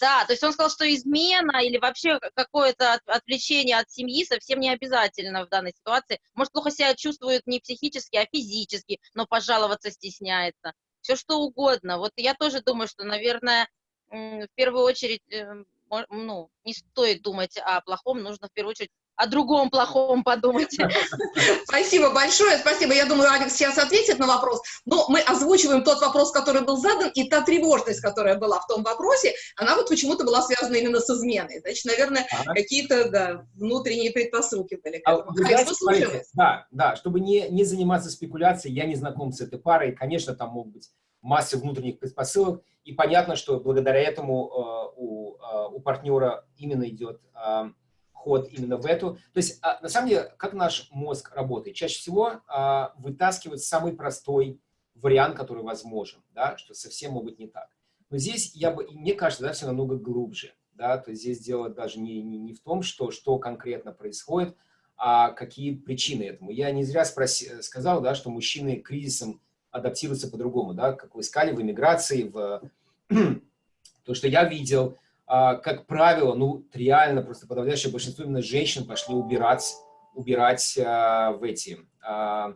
да, то есть он сказал, что измена или вообще какое-то отвлечение от семьи совсем не обязательно в данной ситуации. Может, плохо себя чувствует не психически, а физически, но пожаловаться стесняется. Все что угодно. Вот я тоже думаю, что, наверное, в первую очередь, э, ну, не стоит думать о плохом, нужно в первую очередь о другом плохом подумать. <laughs> Спасибо большое, спасибо. Я думаю, Алекс сейчас ответит на вопрос, но мы озвучиваем тот вопрос, который был задан, и та тревожность, которая была в том вопросе, она вот почему-то была связана именно с изменой. Значит, наверное, ага. какие-то да, внутренние предпосылки были. А, Алекс, смотрите, да, да, чтобы не, не заниматься спекуляцией, я не знаком с этой парой, конечно, там могут быть массы внутренних предпосылок, и понятно, что благодаря этому э, у, э, у партнера именно идет э, ход именно в эту. То есть, а, на самом деле, как наш мозг работает? Чаще всего а, вытаскивать самый простой вариант, который возможен, да, что совсем может быть не так. Но здесь, я бы, мне кажется, да, все намного глубже. Да, то есть здесь дело даже не, не, не в том, что, что конкретно происходит, а какие причины этому. Я не зря спроси, сказал, да, что мужчины к кризисам адаптируются по-другому, да, как вы искали в эмиграции, в... <clears throat> то, что я видел, как правило, ну, реально просто подавляющее большинство именно женщин пошли убирать, убирать а, в эти, а,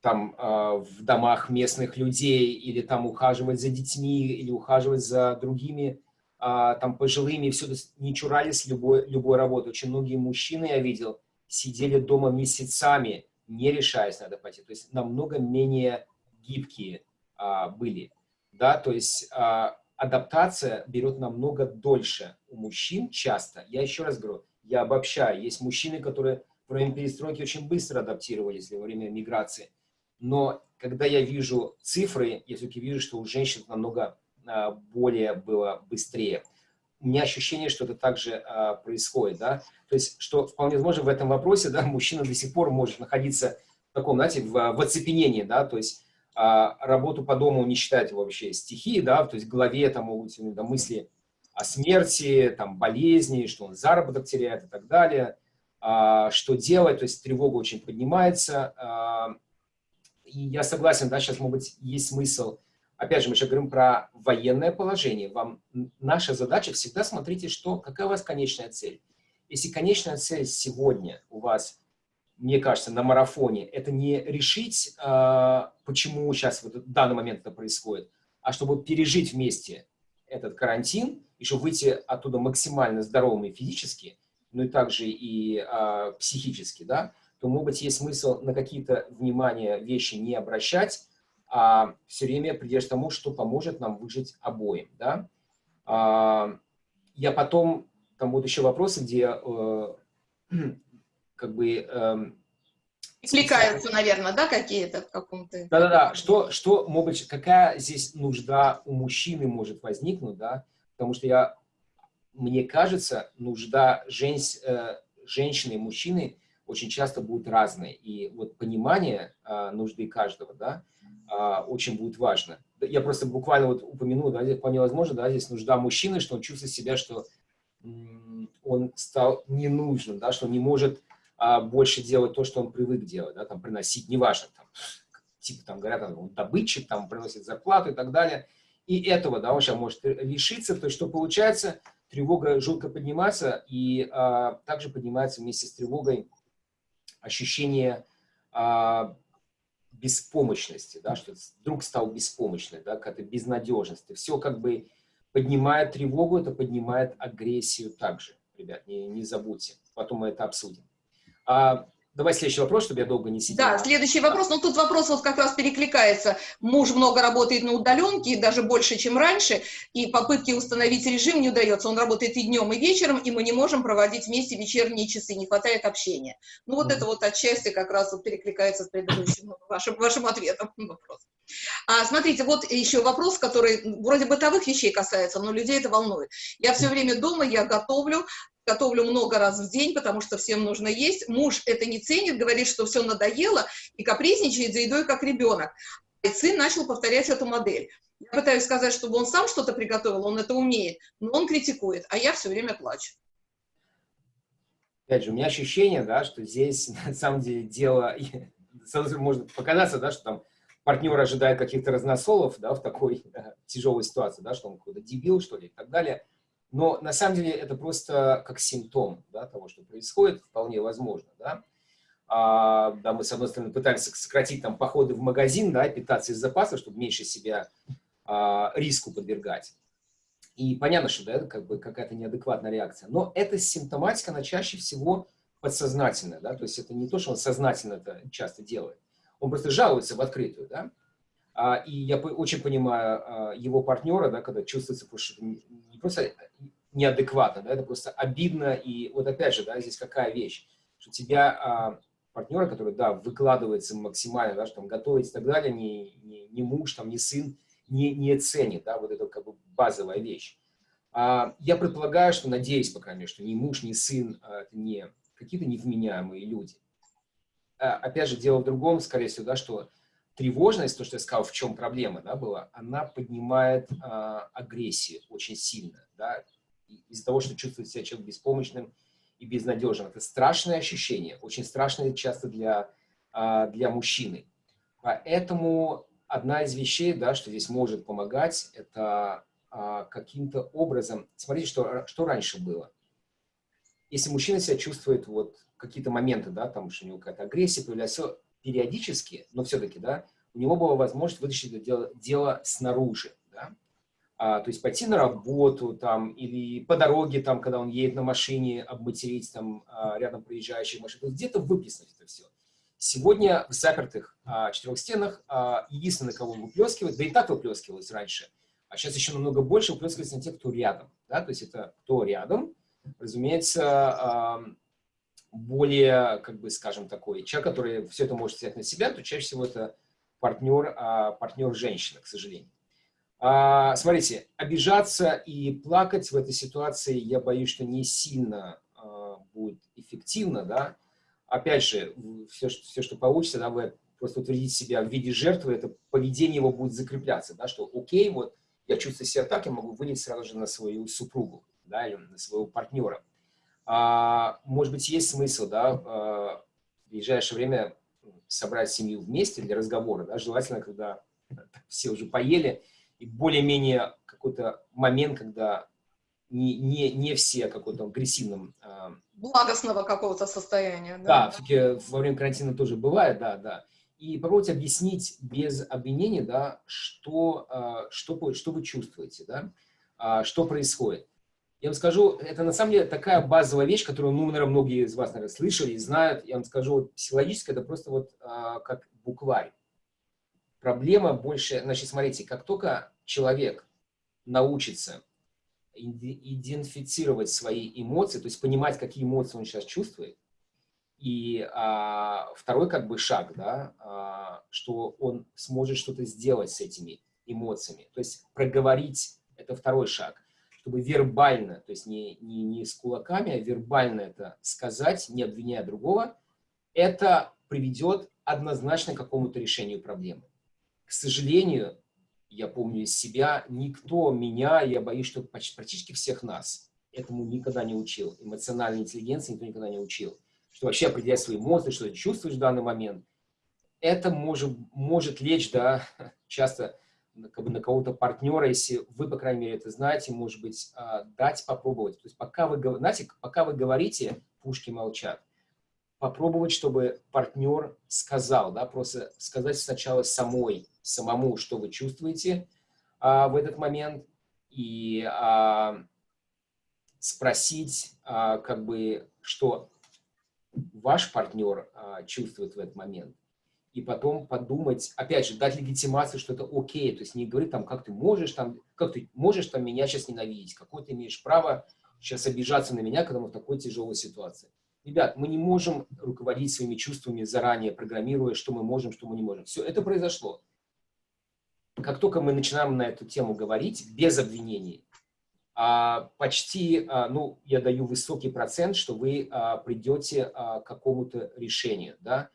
там, в домах местных людей, или там ухаживать за детьми, или ухаживать за другими там пожилыми, все не чурались любой, любой работы. Очень многие мужчины, я видел, сидели дома месяцами, не решаясь надо пойти. То есть намного менее гибкие а, были. Да, то есть а, адаптация берет намного дольше у мужчин часто. Я еще раз говорю, я обобщаю. Есть мужчины, которые во время перестройки очень быстро адаптировались во время миграции. Но когда я вижу цифры, я все-таки вижу, что у женщин намного а, более было быстрее. У меня ощущение, что это также а, происходит. Да? То есть, что вполне возможно в этом вопросе да, мужчина до сих пор может находиться в таком, знаете, в, в оцепенении. Да? То есть, работу по дому не считать вообще стихией, да, то есть в голове там могут быть да, мысли о смерти, там, болезни, что он заработок теряет и так далее, а, что делать, то есть тревога очень поднимается. А, и я согласен, да, сейчас, может быть, есть смысл, опять же, мы сейчас говорим про военное положение, вам наша задача всегда смотрите, что, какая у вас конечная цель. Если конечная цель сегодня у вас мне кажется, на марафоне, это не решить, а, почему сейчас вот в данный момент это происходит, а чтобы пережить вместе этот карантин, и чтобы выйти оттуда максимально здоровыми физически, ну и также и а, психически, да, то, может быть, есть смысл на какие-то внимания вещи не обращать, а все время придерживаться тому, что поможет нам выжить обоим, да. А, я потом, там будут еще вопросы, где э, как бы... Э, Откликаются, наверное, да, какие-то в каком-то... Да-да-да, что, что, может какая здесь нужда у мужчины может возникнуть, да, потому что я, мне кажется, нужда жен, э, женщины и мужчины очень часто будут разные, и вот понимание э, нужды каждого, да, э, очень будет важно. Я просто буквально вот упомяну, да, вполне возможно, да, здесь нужда мужчины, что он чувствует себя, что он стал ненужным, да, что он не может а, больше делать то, что он привык делать, да, там, приносить, неважно, там, типа, там, говорят, он добытчик, там, приносит зарплату и так далее. И этого, да, он сейчас может лишиться, то есть, что получается, тревога жутко поднимается, и а, также поднимается вместе с тревогой ощущение а, беспомощности, да, что вдруг стал беспомощным, да, какая-то безнадежность. Все как бы поднимает тревогу, это поднимает агрессию также. Ребят, не, не забудьте. Потом мы это обсудим. А, Давай следующий вопрос, чтобы я долго не сидел. Да, следующий вопрос. Ну, тут вопрос вот как раз перекликается. Муж много работает на удаленке, даже больше, чем раньше, и попытки установить режим не удается. Он работает и днем, и вечером, и мы не можем проводить вместе вечерние часы, не хватает общения. Ну, вот mm -hmm. это вот отчасти как раз вот перекликается с предыдущим вашим, вашим ответом на вопрос. А, смотрите, вот еще вопрос, который вроде бытовых вещей касается, но людей это волнует. Я все время дома, я готовлю, готовлю много раз в день, потому что всем нужно есть. Муж это не ценит, говорит, что все надоело, и капризничает за едой, как ребенок. И сын начал повторять эту модель. Я пытаюсь сказать, чтобы он сам что-то приготовил, он это умеет, но он критикует, а я все время плачу. Опять же, у меня ощущение, да, что здесь <laughs> на самом деле дело, <laughs> может показаться, да, что там партнер ожидает каких-то разносолов, да, в такой <laughs> тяжелой ситуации, да, что он какой-то дебил, что ли, и так далее. Но на самом деле это просто как симптом да, того, что происходит, вполне возможно. Да? А, да, мы, с одной стороны, пытались сократить там, походы в магазин, да, питаться из запасов, чтобы меньше себя а, риску подвергать. И понятно, что да, это как бы какая-то неадекватная реакция. Но эта симптоматика, она чаще всего подсознательная. Да? То есть это не то, что он сознательно это часто делает. Он просто жалуется в открытую. Да? А, и я очень понимаю а, его партнера, да, когда чувствуется, что не просто неадекватно, да, это просто обидно. И вот опять же, да, здесь какая вещь, что тебя а, партнера, который, да, выкладывается максимально, да, что там готовить и так далее, не, не, не муж, там, не сын, не, не ценит, да, вот это как бы базовая вещь. Я предполагаю, что, надеюсь, по крайней мере, что ни муж, ни сын это не какие-то невменяемые люди. Опять же, дело в другом, скорее всего, да, что тревожность, то, что я сказал, в чем проблема да, была, она поднимает э, агрессию очень сильно. Да, из-за того, что чувствует себя человек беспомощным и безнадежным. Это страшное ощущение, очень страшное часто для, э, для мужчины. Поэтому одна из вещей, да, что здесь может помогать, это э, каким-то образом... Смотрите, что, что раньше было. Если мужчина себя чувствует вот какие-то моменты, да, там, что у него какая-то агрессия появляется, периодически, но все-таки, да, у него была возможность вытащить это дело, дело снаружи, а, то есть пойти на работу там или по дороге там, когда он едет на машине, обматерить там а, рядом проезжающих машин, то где-то выплеснуть это все. Сегодня в запертых а, четырех стенах а, единственное, кого выплескивает, да и так выплескивалось раньше, а сейчас еще намного больше выплескивается на тех, кто рядом, да, то есть это кто рядом, разумеется, а, более, как бы, скажем, такой человек, который все это может взять на себя, то чаще всего это партнер, а, партнер женщина, к сожалению. А, смотрите, обижаться и плакать в этой ситуации, я боюсь, что не сильно а, будет эффективно, да. Опять же, все, все, что получится, да, вы просто утвердите себя в виде жертвы, это поведение его будет закрепляться, да, что окей, вот я чувствую себя так, я могу вылить сразу же на свою супругу, да, или на своего партнера. А, может быть, есть смысл, да, а, в ближайшее время собрать семью вместе для разговора, да, желательно, когда <laughs> все уже поели, и более-менее какой-то момент, когда не, не, не все какой-то агрессивном... А, Благостного какого-то состояния. Да, да все-таки во время карантина тоже бывает, да, да. И попробуйте объяснить без обвинений, да, что, что, что вы чувствуете, да, что происходит. Я вам скажу, это на самом деле такая базовая вещь, которую, ну, наверное, многие из вас, наверное, слышали и знают. Я вам скажу, вот, психологически это просто вот а, как букварь. Проблема больше, значит, смотрите, как только человек научится идентифицировать свои эмоции, то есть понимать, какие эмоции он сейчас чувствует, и а, второй как бы шаг, да, а, что он сможет что-то сделать с этими эмоциями. То есть проговорить – это второй шаг. Чтобы вербально, то есть не, не, не с кулаками, а вербально это сказать, не обвиняя другого, это приведет однозначно к какому-то решению проблемы. К сожалению, я помню из себя, никто меня, я боюсь, что практически всех нас этому никогда не учил. Эмоциональной интеллигенции никто никогда не учил что вообще определять свои эмоции, что ты чувствуешь в данный момент, это может, может лечь, да, <laughs> часто как бы на кого-то партнера, если вы, по крайней мере, это знаете, может быть, а, дать попробовать. То есть пока вы, знаете, пока вы говорите, пушки молчат, попробовать, чтобы партнер сказал, да, просто сказать сначала самой, самому, что вы чувствуете а, в этот момент, и а, спросить, а, как бы, что ваш партнер а, чувствует в этот момент. И потом подумать, опять же, дать легитимацию, что это окей, то есть не говорить там, как ты можешь там, как ты можешь там меня сейчас ненавидеть, какое ты имеешь право сейчас обижаться на меня, когда мы в такой тяжелой ситуации. Ребят, мы не можем руководить своими чувствами заранее, программируя, что мы можем, что мы не можем. Все, это произошло. Как только мы начинаем на эту тему говорить, без обвинений, а, почти, а, ну, я даю высокий процент, что вы а, придете к какому-то решению, да.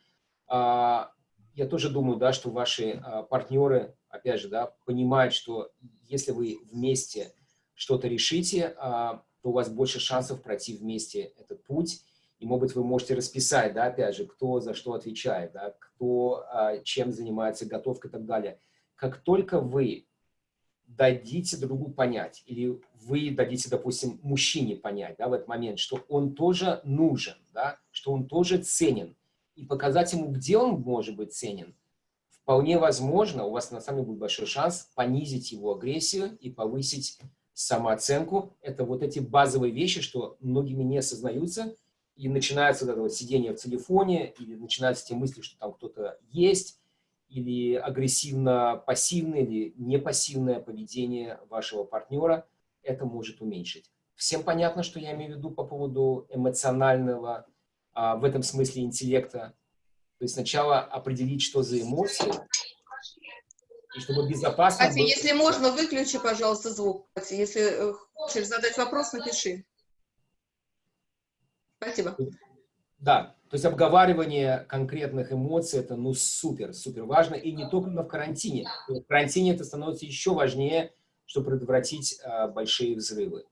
Я тоже думаю, да, что ваши партнеры, опять же, да, понимают, что если вы вместе что-то решите, то у вас больше шансов пройти вместе этот путь, и, может быть, вы можете расписать, да, опять же, кто за что отвечает, да, кто чем занимается, готовкой и так далее. Как только вы дадите другу понять, или вы дадите, допустим, мужчине понять да, в этот момент, что он тоже нужен, да, что он тоже ценен, и показать ему, где он может быть ценен, вполне возможно, у вас на самом деле будет большой шанс понизить его агрессию и повысить самооценку. Это вот эти базовые вещи, что многими не осознаются, и начинается вот это вот сидение в телефоне, или начинаются те мысли, что там кто-то есть, или агрессивно-пассивное, или непассивное поведение вашего партнера, это может уменьшить. Всем понятно, что я имею в виду по поводу эмоционального, а, в этом смысле интеллекта. То есть сначала определить, что за эмоции, и чтобы безопасно... Катя, было... если можно, выключи, пожалуйста, звук. Катя, если э, хочешь задать вопрос, напиши. Спасибо. Да, то есть обговаривание конкретных эмоций, это ну супер, супер важно, и не только в карантине. В карантине это становится еще важнее, чтобы предотвратить а, большие взрывы.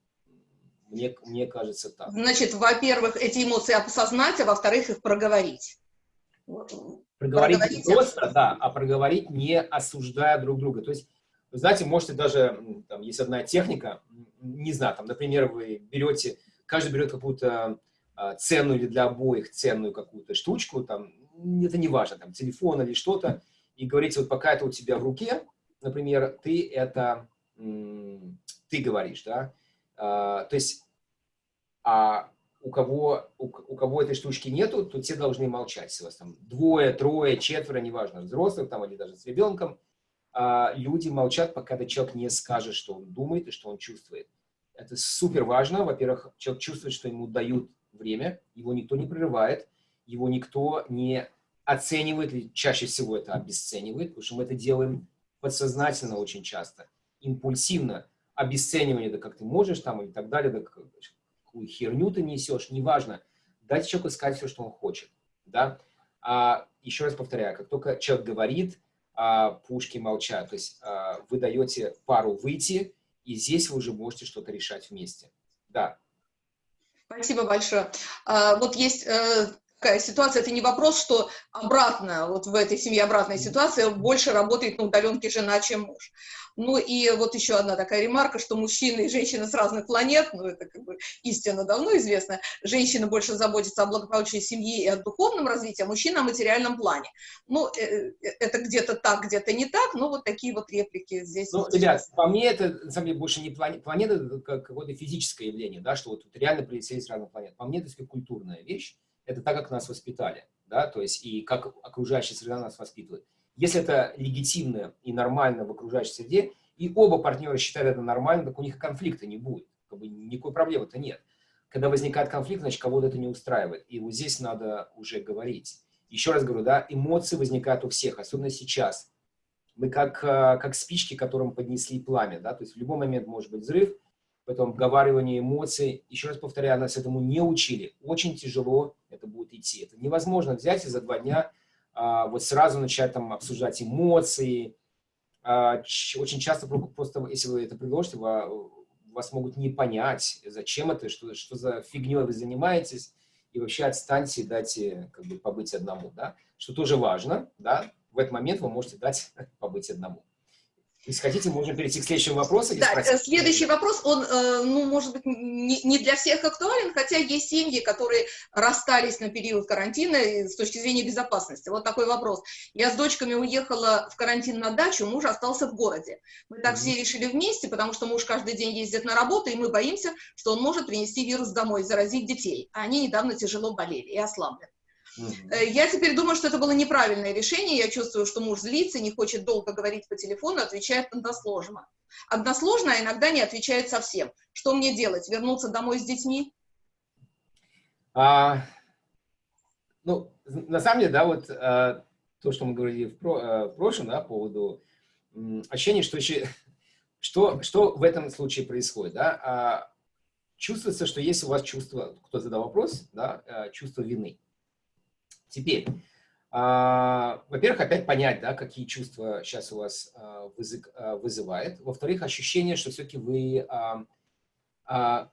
Мне, мне кажется так. Значит, во-первых, эти эмоции осознать, а во-вторых, их проговорить. Проговорить не просто, да, а проговорить, не осуждая друг друга. То есть, вы знаете, можете даже, там есть одна техника, не знаю, там, например, вы берете, каждый берет какую-то ценную или для обоих ценную какую-то штучку, там, это не важно, там, телефон или что-то, и говорите, вот пока это у тебя в руке, например, ты это, ты говоришь, да, а, то есть, а у кого, у, у кого этой штучки нету, то те должны молчать, если у вас там двое, трое, четверо, неважно, взрослых там или даже с ребенком, а, люди молчат, пока этот человек не скажет, что он думает и что он чувствует. Это супер важно. Во-первых, человек чувствует, что ему дают время, его никто не прерывает, его никто не оценивает, или чаще всего это обесценивает, потому что мы это делаем подсознательно очень часто, импульсивно, обесценивание, да как ты можешь там и так далее, да какую херню ты несешь, неважно, дайте человеку сказать все, что он хочет, да. А, еще раз повторяю, как только человек говорит, а, пушки молчат, то есть а, вы даете пару выйти, и здесь вы уже можете что-то решать вместе. Да, Спасибо большое. А, вот есть э, такая ситуация, это не вопрос, что обратно, вот в этой семье обратная ситуация, больше работает на удаленке жена, чем муж. Ну и вот еще одна такая ремарка, что мужчины и женщины с разных планет, ну это как бы истина давно известна, женщины больше заботятся о благополучии семьи и о духовном развитии, а мужчины о материальном плане. Ну, э, э, это где-то так, где-то не так, но вот такие вот реплики здесь. Ну, ребят, по мне это, на самом деле, больше не планета, планета это какое-то физическое явление, да, что вот реально прилетели с разных планет. По мне это культурная вещь, это так, как нас воспитали, да, то есть и как окружающая среда нас воспитывает. Если это легитимно и нормально в окружающей среде, и оба партнера считают это нормально, так у них конфликта не будет, как бы никакой проблемы-то нет. Когда возникает конфликт, значит, кого-то это не устраивает, и вот здесь надо уже говорить. Еще раз говорю, да, эмоции возникают у всех, особенно сейчас. Мы как, э, как спички, которым поднесли пламя, да, то есть в любой момент может быть взрыв, потом обговаривание эмоций. Еще раз повторяю, нас этому не учили. Очень тяжело это будет идти. Это невозможно взять и за два дня а, вот сразу начать там обсуждать эмоции. А, очень часто просто, если вы это предложите, вас могут не понять, зачем это, что, что за фигней вы занимаетесь, и вообще отстаньте и дайте как бы, побыть одному, да, что тоже важно, да, в этот момент вы можете дать <laughs> побыть одному. Если хотите, можем перейти к следующему вопросу. Да, спросить. Следующий вопрос, он, э, ну, может быть, не для всех актуален, хотя есть семьи, которые расстались на период карантина с точки зрения безопасности. Вот такой вопрос. Я с дочками уехала в карантин на дачу, муж остался в городе. Мы так mm -hmm. все решили вместе, потому что муж каждый день ездит на работу, и мы боимся, что он может принести вирус домой, заразить детей. А они недавно тяжело болели и ослабли. Э, я теперь думаю, что это было неправильное решение. Я чувствую, что муж злится, не хочет долго говорить по телефону, отвечает односложно. Односложно, а иногда не отвечает совсем. Что мне делать? Вернуться домой с детьми? А, ну, на самом деле, да, вот а, то, что мы говорили в, про, а, в прошлом, да, по поводу м, ощущения, что что, что в этом случае происходит, да, а, чувствуется, что есть у вас чувство, кто задал вопрос, да, а, чувство вины. Теперь, а, во-первых, опять понять, да, какие чувства сейчас у вас а, а, вызывает. Во-вторых, ощущение, что все-таки вы...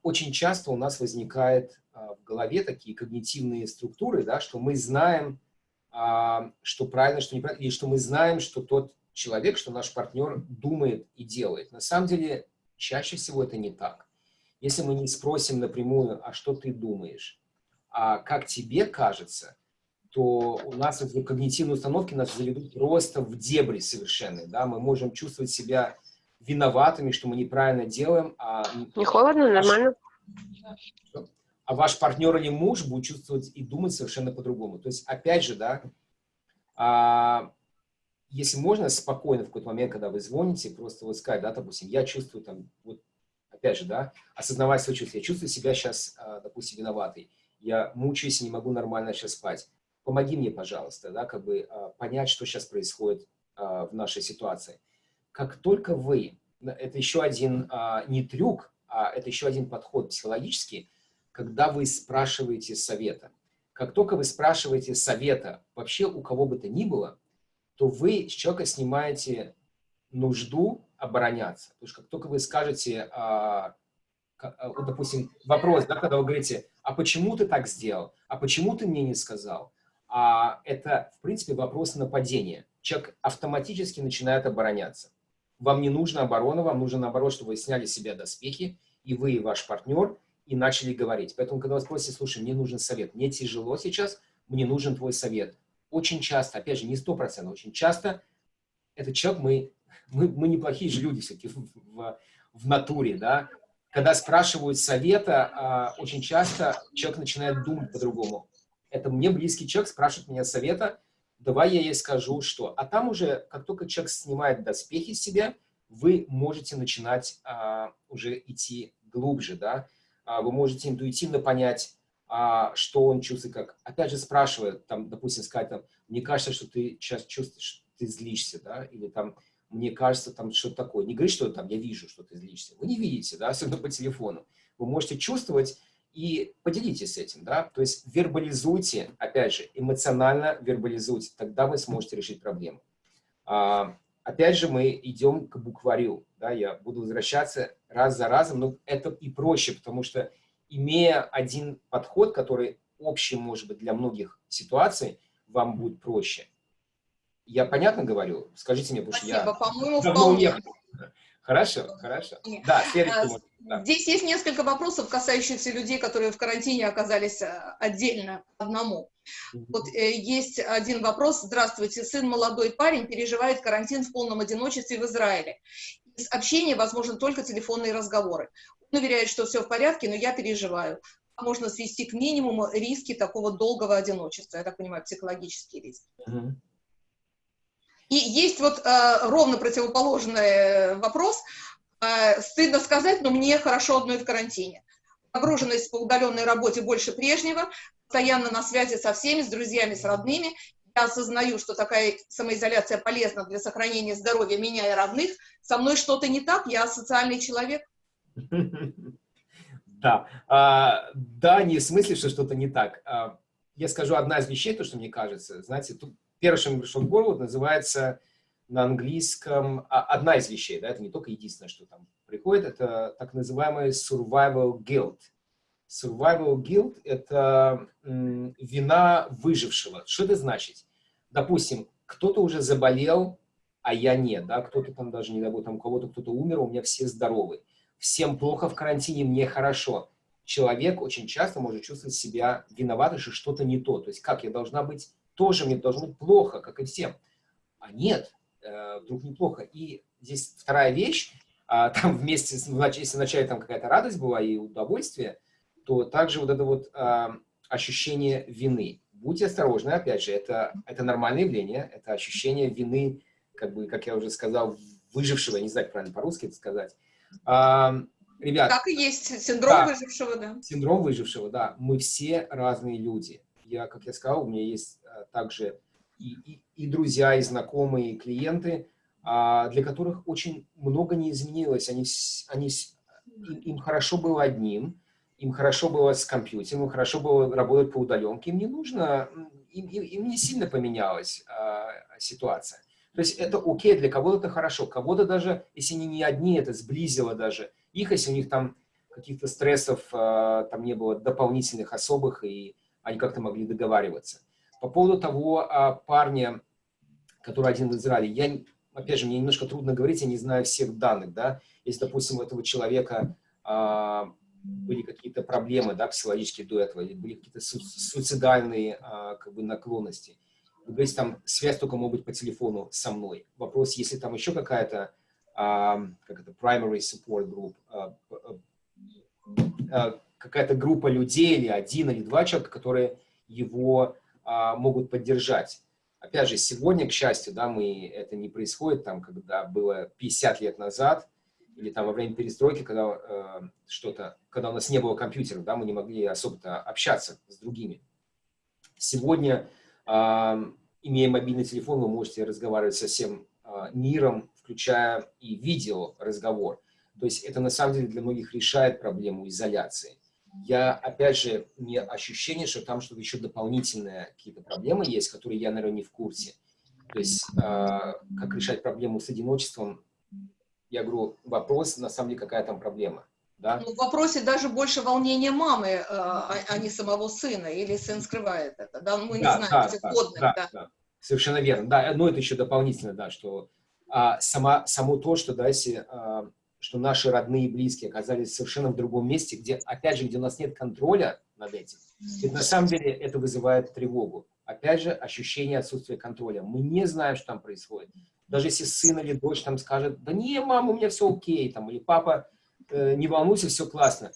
Очень часто у нас возникает в голове такие когнитивные структуры, да, что мы знаем, что правильно, что неправильно, или что мы знаем, что тот человек, что наш партнер думает и делает. На самом деле, чаще всего это не так. Если мы не спросим напрямую, а что ты думаешь, а как тебе кажется – то у нас эти когнитивные установки нас заведут просто в дебри совершенно. Да? Мы можем чувствовать себя виноватыми, что мы неправильно делаем. А Не холодно, нормально. А ваш партнер или муж будет чувствовать и думать совершенно по-другому. То есть, опять же, да, а, если можно спокойно в какой-то момент, когда вы звоните, просто вот сказать, да, допустим, я чувствую там, вот, опять же, да, осознавать свои чувства, я чувствую себя сейчас, а, допустим, виноватой, я мучаюсь и не могу нормально сейчас спать помоги мне, пожалуйста, да, как бы а, понять, что сейчас происходит а, в нашей ситуации. Как только вы, это еще один а, не трюк, а это еще один подход психологический, когда вы спрашиваете совета. Как только вы спрашиваете совета вообще у кого бы то ни было, то вы с человека снимаете нужду обороняться. Потому что как только вы скажете, допустим, вопрос, да, когда вы говорите, а почему ты так сделал, а почему ты мне не сказал, а это, в принципе, вопрос нападения. Человек автоматически начинает обороняться. Вам не нужна оборона, вам нужно, наоборот, чтобы вы сняли с себя доспехи, и вы, и ваш партнер, и начали говорить. Поэтому, когда вас спросят, слушай, мне нужен совет, мне тяжело сейчас, мне нужен твой совет. Очень часто, опять же, не сто процентов, очень часто этот человек, мы, мы, мы неплохие же люди все-таки в, в, в натуре, да. Когда спрашивают совета, а, очень часто человек начинает думать по-другому это мне близкий человек спрашивает меня совета, давай я ей скажу, что. А там уже, как только человек снимает доспехи с себя, вы можете начинать а, уже идти глубже, да, а, вы можете интуитивно понять, а, что он чувствует, как, опять же, спрашивает, там, допустим, сказать, там, мне кажется, что ты сейчас чувствуешь, ты злишься, да, или там, мне кажется, там, что-то такое. Не говори, что там, я вижу, что ты злишься. Вы не видите, да, особенно по телефону. Вы можете чувствовать, и поделитесь этим, да, то есть вербализуйте, опять же, эмоционально вербализуйте, тогда вы сможете решить проблему. А, опять же, мы идем к букварю, да, я буду возвращаться раз за разом, но это и проще, потому что имея один подход, который общем, может быть, для многих ситуаций вам будет проще. Я понятно говорю? Скажите мне, потому что я... Спасибо, по-моему, давно уехал. Хорошо, хорошо. Нет. Да, следующий. А, да. Здесь есть несколько вопросов, касающихся людей, которые в карантине оказались э, отдельно одному. Вот э, есть один вопрос. Здравствуйте, сын молодой парень переживает карантин в полном одиночестве в Израиле. Из общения возможны только телефонные разговоры. Он уверяет, что все в порядке, но я переживаю. Можно свести к минимуму риски такого долгого одиночества. Я так понимаю, психологические риски. Мгм. И есть вот э, ровно противоположный вопрос. Э, стыдно сказать, но мне хорошо одной в карантине. Нагруженность по удаленной работе больше прежнего, постоянно на связи со всеми, с друзьями, с родными. Я осознаю, что такая самоизоляция полезна для сохранения здоровья меня и родных. Со мной что-то не так, я социальный человек. <laughs> Да, А, да, не в смысле, что что-то не так. А, Я скажу одна из вещей, то, что мне кажется. Знаете, тут первое, что мне пришло в голову, называется на английском а, одна из вещей, да, это не только единственное, что там приходит, это так называемый survival guilt. Survival guilt – это вина выжившего. Что это значит? Допустим, кто-то уже заболел, а я нет, да, кто-то там даже, не дай бог, там у кого-то кто-то умер, у меня все здоровы. Всем плохо в карантине, мне хорошо. Человек очень часто может чувствовать себя виноватым, что что-то не то. То есть как, я должна быть тоже, мне должно быть плохо, как и всем. А нет, э, вдруг неплохо. И здесь вторая вещь, а, <laughs> там вместе, если вначале там какая-то радость была и удовольствие, то также вот это вот а, ощущение вины. Будьте осторожны, опять же, это, это нормальное явление, это ощущение вины, как бы, как я уже сказал, выжившего, я не знаю, как правильно по-русски это сказать. А, ребят, Так и есть синдром Да. выжившего, да. Синдром выжившего, да. Мы все разные люди. Я, как я сказал, у меня есть также и, и, и друзья, и знакомые, и клиенты, а, для которых очень много не изменилось. Они, они, им, им хорошо было одним, им хорошо было с компьютером, им хорошо было работать по удаленке. Им не нужно, им, им, им не сильно поменялась а, ситуация. То есть это окей, для кого-то это хорошо, кого-то даже, если они не одни, это сблизило даже их, если у них там каких-то стрессов а, там не было дополнительных особых, и они как-то могли договариваться. По поводу того а, парня, который один в Израиле, я, опять же, мне немножко трудно говорить, я не знаю всех данных, да, если, допустим, у этого человека а, были какие-то проблемы, да, психологические до этого, были какие-то су- суицидальные, а, как бы, наклонности. Вы говорите, там связь только может быть по телефону со мной. Вопрос, если там еще какая-то, а, как это, primary support group, а, а, а, какая-то группа людей или один или два человека, которые его могут поддержать. Опять же, сегодня, к счастью, да, мы, это не происходит, там, когда было 50 лет назад, или там во время перестройки, когда э, что-то, когда у нас не было компьютеров, да, мы не могли особо-то общаться с другими. Сегодня, а, имея мобильный телефон, вы можете разговаривать со всем а, миром, включая и видео разговор. То есть это на самом деле для многих решает проблему изоляции. Я, опять же, не ощущение, что там что-то еще дополнительные какие-то проблемы есть, которые я, наверное, не в курсе. То есть а, как решать проблему с одиночеством, я говорю, вопрос, на самом деле, какая там проблема. Да? Ну, в вопросе даже больше волнения мамы, э, а, а не самого сына, или сын скрывает это, да, мы не Да, знаем да, этих да, кодных, да, да. да. Совершенно верно. Да, но это еще дополнительно, да, что а, сама, само то, что, да, если, а, что наши родные и близкие оказались совершенно в другом месте, где, опять же, где у нас нет контроля над этим, ведь на самом деле это вызывает тревогу. Опять же, ощущение отсутствия контроля. Мы не знаем, что там происходит. Даже если сын или дочь там скажет, да не, мама, у меня все окей, там, или папа, э, не волнуйся, все классно.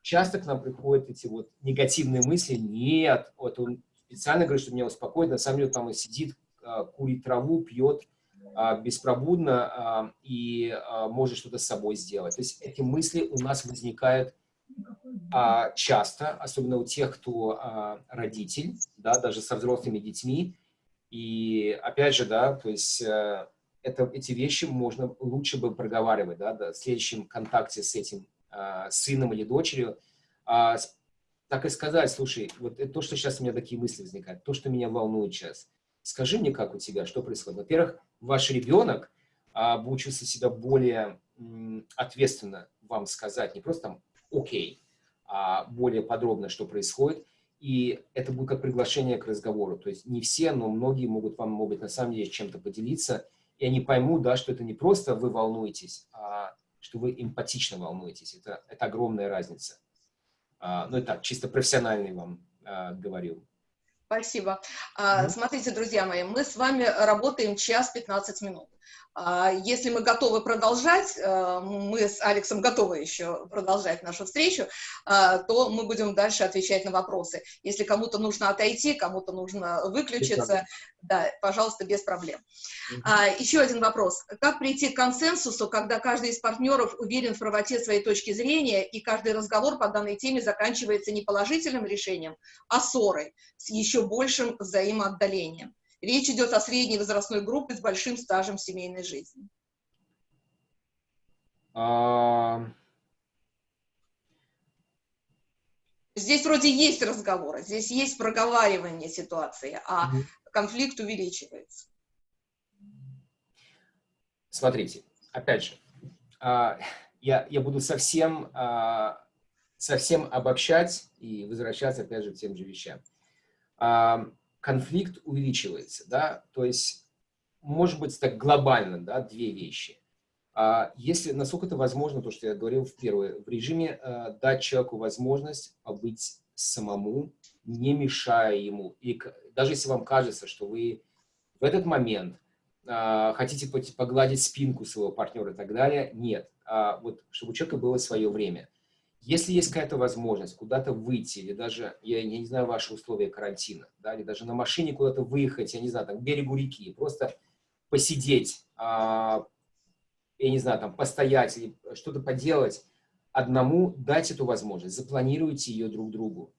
Часто к нам приходят эти вот негативные мысли, нет, вот он специально говорит, что меня успокоит, на самом деле там он сидит, а, курит траву, пьет беспробудно а, и а, может что-то с собой сделать. То есть эти мысли у нас возникают а, часто, особенно у тех, кто а, родитель, да, даже со взрослыми детьми. И опять же, да, то есть э, это, эти вещи можно лучше бы проговаривать, да, да, в следующем контакте с этим а, сыном или дочерью, а, так и сказать, слушай, вот то, что сейчас у меня такие мысли возникают, то, что меня волнует сейчас, скажи мне, как у тебя, что происходит. Во-первых, ваш ребенок а, чувствовать себя более ответственно вам сказать, не просто там окей, а более подробно, что происходит. И это будет как приглашение к разговору. То есть не все, но многие могут вам могут на самом деле чем-то поделиться, и они поймут, да, что это не просто вы волнуетесь, а что вы эмпатично волнуетесь. Это, это огромная разница. А, ну, это так, чисто профессиональный вам а, говорю. Спасибо. А, смотрите, друзья мои, мы с вами работаем час 15 минут. А, если мы готовы продолжать, э, мы с Алексом готовы еще продолжать нашу встречу, а, то мы будем дальше отвечать на вопросы. Если кому-то нужно отойти, кому-то нужно выключиться, да, пожалуйста, без проблем. Угу. Еще один вопрос. Как прийти к консенсусу, когда каждый из партнеров уверен в правоте своей точки зрения, и каждый разговор по данной теме заканчивается не положительным решением, а ссорой с еще большим взаимоотдалением? Речь идет о средней возрастной группе с большим стажем семейной жизни. А... Здесь вроде есть разговоры, здесь есть проговаривание ситуации, а угу. конфликт увеличивается. Смотрите, опять же, а, я, я буду совсем, а, совсем обобщать и возвращаться опять же к тем же вещам конфликт увеличивается, да, то есть, может быть, так глобально, да, две вещи. А если, насколько это возможно, то, что я говорил в первое, в режиме э, дать человеку возможность побыть самому, не мешая ему. И даже если вам кажется, что вы в этот момент э, хотите погладить спинку своего партнера и так далее, нет. А вот, чтобы у человека было свое время. Если есть какая-то возможность куда-то выйти, или даже, я, я не знаю, ваши условия карантина, да, или даже на машине куда-то выехать, я не знаю, там, к берегу реки, просто посидеть, а, я не знаю, там, постоять или что-то поделать, одному дать эту возможность, запланируйте ее друг другу.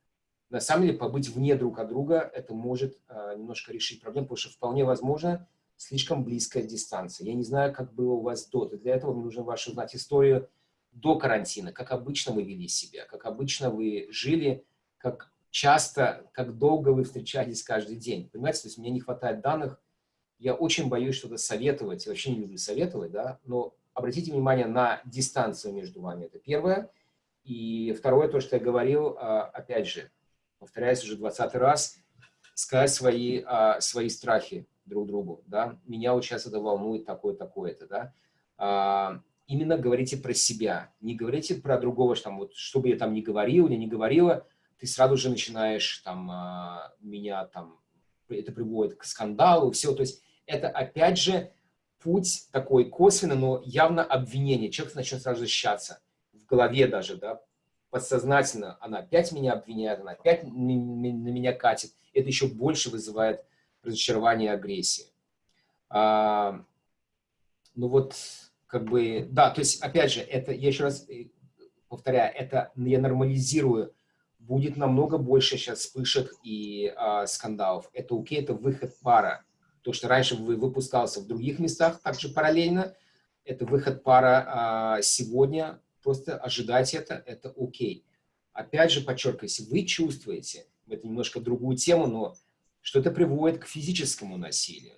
На самом деле, побыть вне друг от друга, это может а, немножко решить проблему, потому что вполне возможно слишком близкая дистанция. Я не знаю, как было у вас до. Для этого мне нужно вашу знать историю, до карантина, как обычно вы вели себя, как обычно вы жили, как часто, как долго вы встречались каждый день. Понимаете, то есть мне не хватает данных, я очень боюсь что-то советовать, я вообще не люблю советовать, да, но обратите внимание на дистанцию между вами, это первое. И второе, то, что я говорил, а, опять же, повторяюсь уже 20 раз, сказать свои, а, свои страхи друг другу, да, меня вот сейчас это волнует такое, такое-то, да, а, именно говорите про себя. Не говорите про другого, что там, вот, что бы я там ни говорил или не говорила, ты сразу же начинаешь там, а, меня там, это приводит к скандалу, все. То есть это опять же путь такой косвенный, но явно обвинение. Человек начнет сразу защищаться. В голове даже, да, подсознательно. Она опять меня обвиняет, она опять на меня катит. Это еще больше вызывает разочарование и агрессию. А, ну вот как бы, да, то есть, опять же, это, я еще раз э, повторяю, это я нормализирую, будет намного больше сейчас вспышек и а, скандалов. Это окей, это выход пара. То, что раньше вы выпускался в других местах, также параллельно, это выход пара а, сегодня, просто ожидать это, это окей. Опять же, подчеркиваю, если вы чувствуете, это немножко другую тему, но что это приводит к физическому насилию,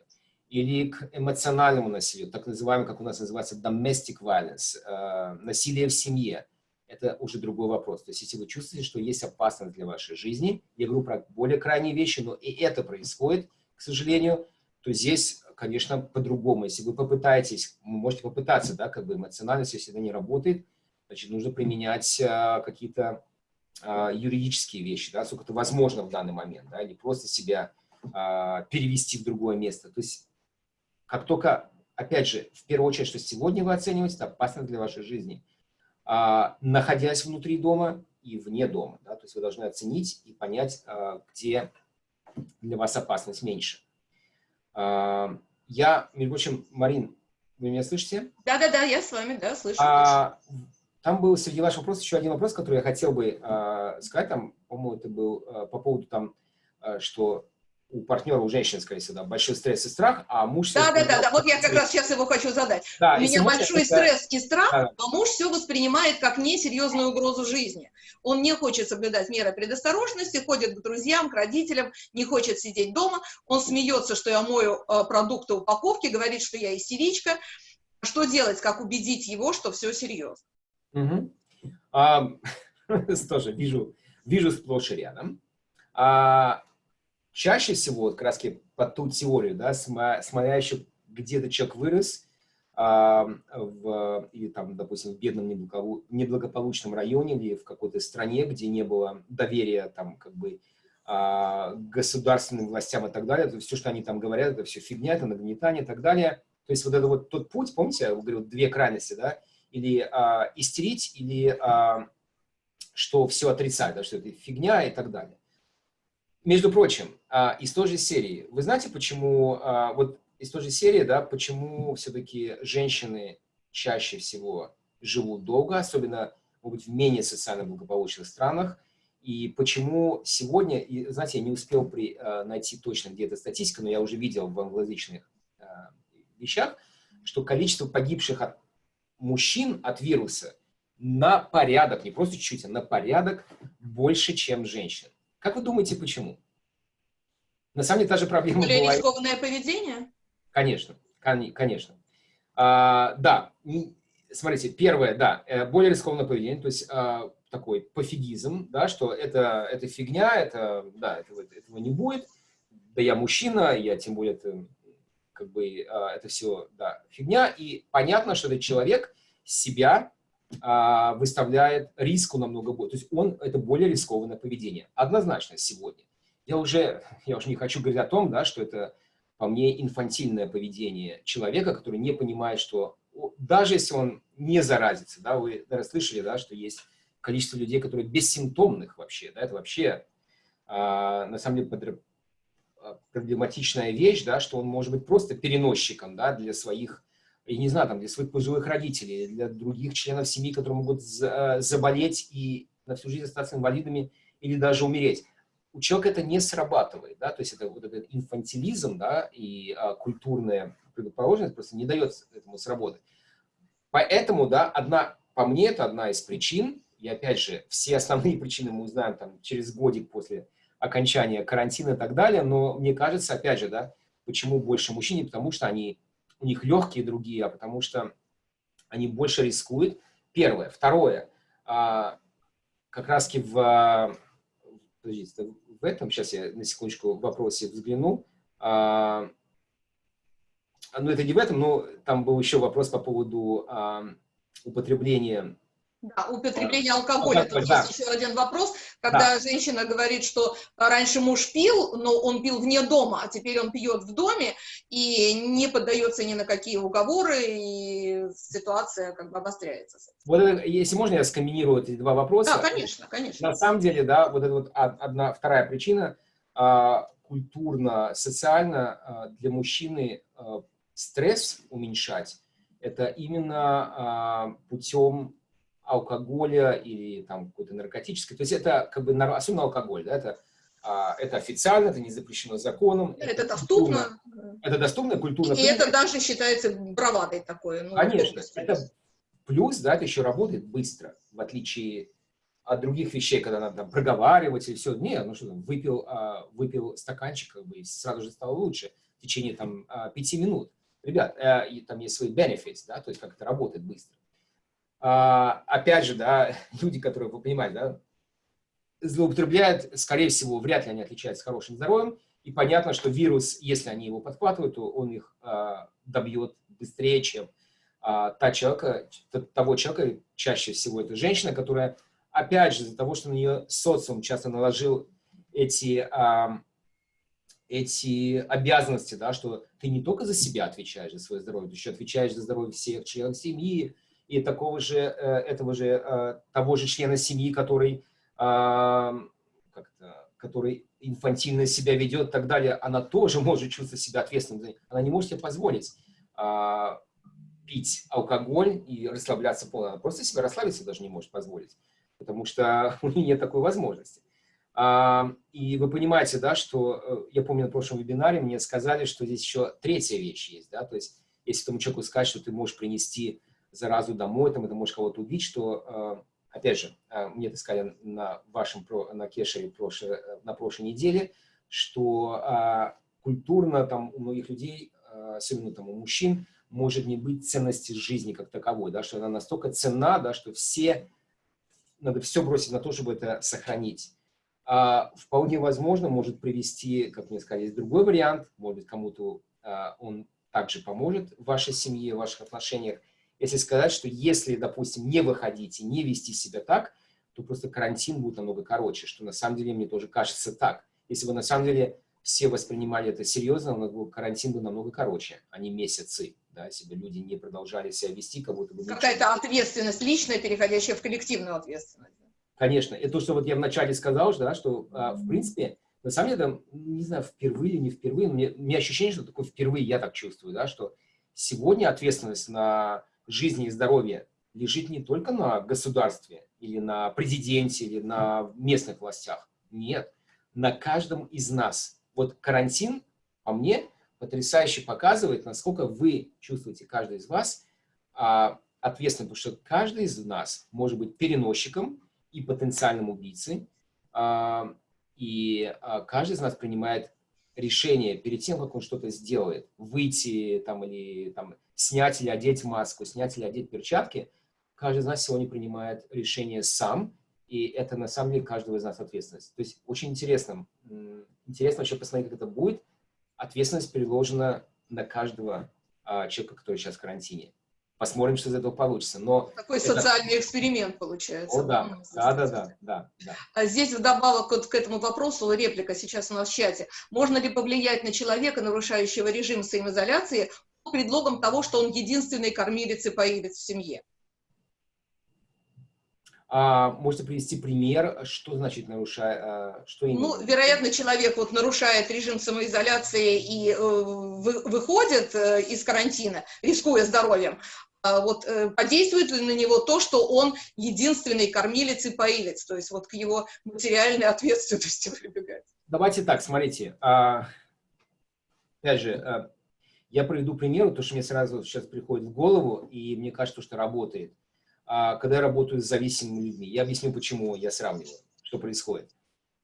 или к эмоциональному насилию, так называемому, как у нас называется, domestic violence, э, насилие в семье. Это уже другой вопрос. То есть, если вы чувствуете, что есть опасность для вашей жизни, я говорю про более крайние вещи, но и это происходит, к сожалению, то здесь, конечно, по-другому. Если вы попытаетесь, вы можете попытаться, да, как бы эмоциональность, если это не работает, значит, нужно применять э, какие-то э, юридические вещи, да, сколько это возможно в данный момент, да, или просто себя э, перевести в другое место. То есть как только, опять же, в первую очередь, что сегодня вы оцениваете, это опасно для вашей жизни, а, находясь внутри дома и вне дома. Да, то есть вы должны оценить и понять, а, где для вас опасность меньше. А, я, между прочим, Марин, вы меня слышите? Да-да-да, я с вами, да, слышу. А, там был среди ваших вопросов еще один вопрос, который я хотел бы а, сказать. Там, по-моему, это был а, по поводу там, а, что у партнера, у женщин, скорее всего, да, большой стресс и страх, а муж... Да, да, да, да, вот я как раз сейчас его хочу задать. Да, у меня большой это... стресс и страх, да. а муж все воспринимает как несерьезную угрозу жизни. Он не хочет соблюдать меры предосторожности, ходит к друзьям, к родителям, не хочет сидеть дома, он смеется, что я мою э, продукты упаковки, говорит, что я истеричка. Что делать, как убедить его, что все серьезно? Угу. А, <laughs> тоже вижу, вижу сплошь и рядом. А чаще всего, вот, как раз под ту теорию, да, смотря еще где-то человек вырос, а, в, или там, допустим, в бедном неблагополучном районе или в какой-то стране, где не было доверия там как бы а, государственным властям и так далее, то все, что они там говорят, это все фигня, это нагнетание и так далее. То есть вот это вот тот путь, помните, я говорю, две крайности, да, или а, истерить, или а, что все отрицать, да, что это фигня и так далее. Между прочим, а, из той же серии, вы знаете, почему, а, вот из той же серии, да, почему все-таки женщины чаще всего живут долго, особенно, может быть, в менее социально благополучных странах, и почему сегодня, и, знаете, я не успел при, э, найти точно где-то статистику, но я уже видел в англоязычных вещах, что количество погибших от мужчин от вируса на порядок, не просто чуть-чуть, а на порядок больше, чем женщин. Как вы думаете, почему? На самом деле та же проблема Более была... рискованное поведение? Конечно, конечно. А, да, смотрите, первое, да, э, более рискованное поведение, то есть а, такой пофигизм, да, что это, это фигня, это, да, этого, этого не будет, да я мужчина, я тем более, это, как бы, а, это все, да, фигня, и понятно, что этот человек себя выставляет риску намного больше, то есть он, это более рискованное поведение, однозначно сегодня. Я уже, я уже не хочу говорить о том, да, что это, по мне, инфантильное поведение человека, который не понимает, что даже если он не заразится, да, вы наверное, слышали, да, что есть количество людей, которые бессимптомных вообще, да, это вообще а, на самом деле а, проблематичная вещь, да, что он может быть просто переносчиком, да, для своих, я не знаю, там, для своих пожилых родителей, для других членов семьи, которые могут за, заболеть и на всю жизнь остаться инвалидами или даже умереть. У человека это не срабатывает, да, то есть это вот этот инфантилизм, да, и а, культурная предрасположенность просто не дает этому сработать. Поэтому, да, одна, по мне, это одна из причин, и опять же, все основные <laughs> причины мы узнаем там, через годик после окончания карантина и так далее. Но мне кажется, опять же, да, почему больше мужчин? потому что они, у них легкие другие, а потому что они больше рискуют. Первое. Второе. А, как раз в, в этом, сейчас я на секундочку в вопросе взгляну. А, ну, это не в этом, но там был еще вопрос по поводу а, употребления да, употребление алкоголя. Тут да. есть еще один вопрос, когда да. женщина говорит, что раньше муж пил, но он пил вне дома, а теперь он пьет в доме и не поддается ни на какие уговоры, и ситуация как бы обостряется. Вот это, если можно, я скомбинирую эти два вопроса. Да, конечно, конечно. На самом деле, да, вот это вот одна, вторая причина, а, культурно, социально а, для мужчины а, стресс уменьшать, это именно путем алкоголя или там какой-то наркотической. То есть это как бы, особенно алкоголь, да, это, а, это официально, это не запрещено законом. Это, это доступно. Это доступно, культурно. И, и это даже считается бравадой такой. Ну, Конечно. Это плюс, да, это еще работает быстро, в отличие от других вещей, когда надо там, проговаривать или все. Не, ну что там, выпил, а, выпил стаканчик, как бы, и сразу же стало лучше в течение там а, пяти минут. Ребят, а, и, там есть свои benefits, да, то есть как это работает быстро. А, опять же, да, <laughs> люди, которые, вы понимаете, да, злоупотребляют, скорее всего, вряд ли они отличаются хорошим здоровьем, и понятно, что вирус, если они его подхватывают, то он их а, добьет быстрее, чем а, та человека, того человека, чаще всего это женщина, которая, опять же, из-за того, что на нее социум часто наложил эти, а, эти обязанности, да, что ты не только за себя отвечаешь за свое здоровье, ты еще отвечаешь за здоровье всех членов семьи, и такого же, э, этого же, э, того же члена семьи, который, который инфантильно себя ведет и так далее, она тоже может чувствовать себя ответственной. Она не может себе позволить а, пить алкоголь и расслабляться полностью. Она просто себя расслабиться даже не может позволить, потому что <laughs> у нее нет такой возможности. А, и вы понимаете, да, что, э, я помню на прошлом вебинаре мне сказали, что здесь еще третья вещь есть, да, то есть если тому человеку сказать, что ты можешь принести заразу домой, там, это может кого-то убить, что, э, опять же, э, мне это сказали на вашем, на кешере э, на прошлой неделе, что культурно там у многих людей, особенно там у мужчин, может не быть ценности жизни как таковой, да, что она настолько ценна, да, что все, надо все бросить на то, чтобы это сохранить. а, вполне возможно может привести, как мне сказали, другой вариант, может кому-то а, он также поможет в вашей семье, в ваших отношениях, если сказать, что если, допустим, не выходить и не вести себя так, то просто карантин будет намного короче, что на самом деле мне тоже кажется так. Если бы на самом деле все воспринимали это серьезно, карантин был намного короче, а не месяцы, да, если бы люди не продолжали себя вести, как будто бы... Какая-то ответственность личная, переходящая в коллективную ответственность. Конечно, это то, что вот я вначале сказал, да, что, а, в принципе, на самом деле, не знаю, впервые или не впервые, но мне, у меня ощущение, что такое впервые я так чувствую, да, что сегодня ответственность на жизнь и здоровье лежит не только на государстве или на президенте или на местных властях. Нет, на каждом из нас. Вот карантин, по мне, потрясающе показывает, насколько вы чувствуете, каждый из вас, а, ответственным, потому что каждый из нас может быть переносчиком и потенциальным убийцей, а, и а, каждый из нас принимает решение перед тем, как он что-то сделает, выйти там или там, снять или одеть маску, снять или одеть перчатки, каждый из нас сегодня принимает решение сам, и это на самом деле каждого из нас ответственность. То есть очень интересно, интересно вообще посмотреть, как это будет. Ответственность переложена на каждого а, человека, который сейчас в карантине. Посмотрим, что из этого получится. Но Такой это... социальный эксперимент получается. О, да. Да, да, да, да, да. А здесь вдобавок вот к этому вопросу, реплика сейчас у нас в чате. Можно ли повлиять на человека, нарушающего режим самоизоляции, предлогом того, что он единственный кормилец и поилец в семье? А, можете привести пример, что значит нарушает, а, что именно? Ну, вероятно, человек вот нарушает режим самоизоляции и э, вы, выходит э, из карантина, рискуя здоровьем, а вот э, подействует ли на него то, что он единственный кормилец и поилец, то есть вот к его материальной <laughs> ответственности прибегать? Давайте так, смотрите. А, опять же, а, я приведу пример, то, что мне сразу сейчас приходит в голову, и мне кажется, что работает. А, когда я работаю с зависимыми людьми. Я объясню, почему я сравниваю, что происходит.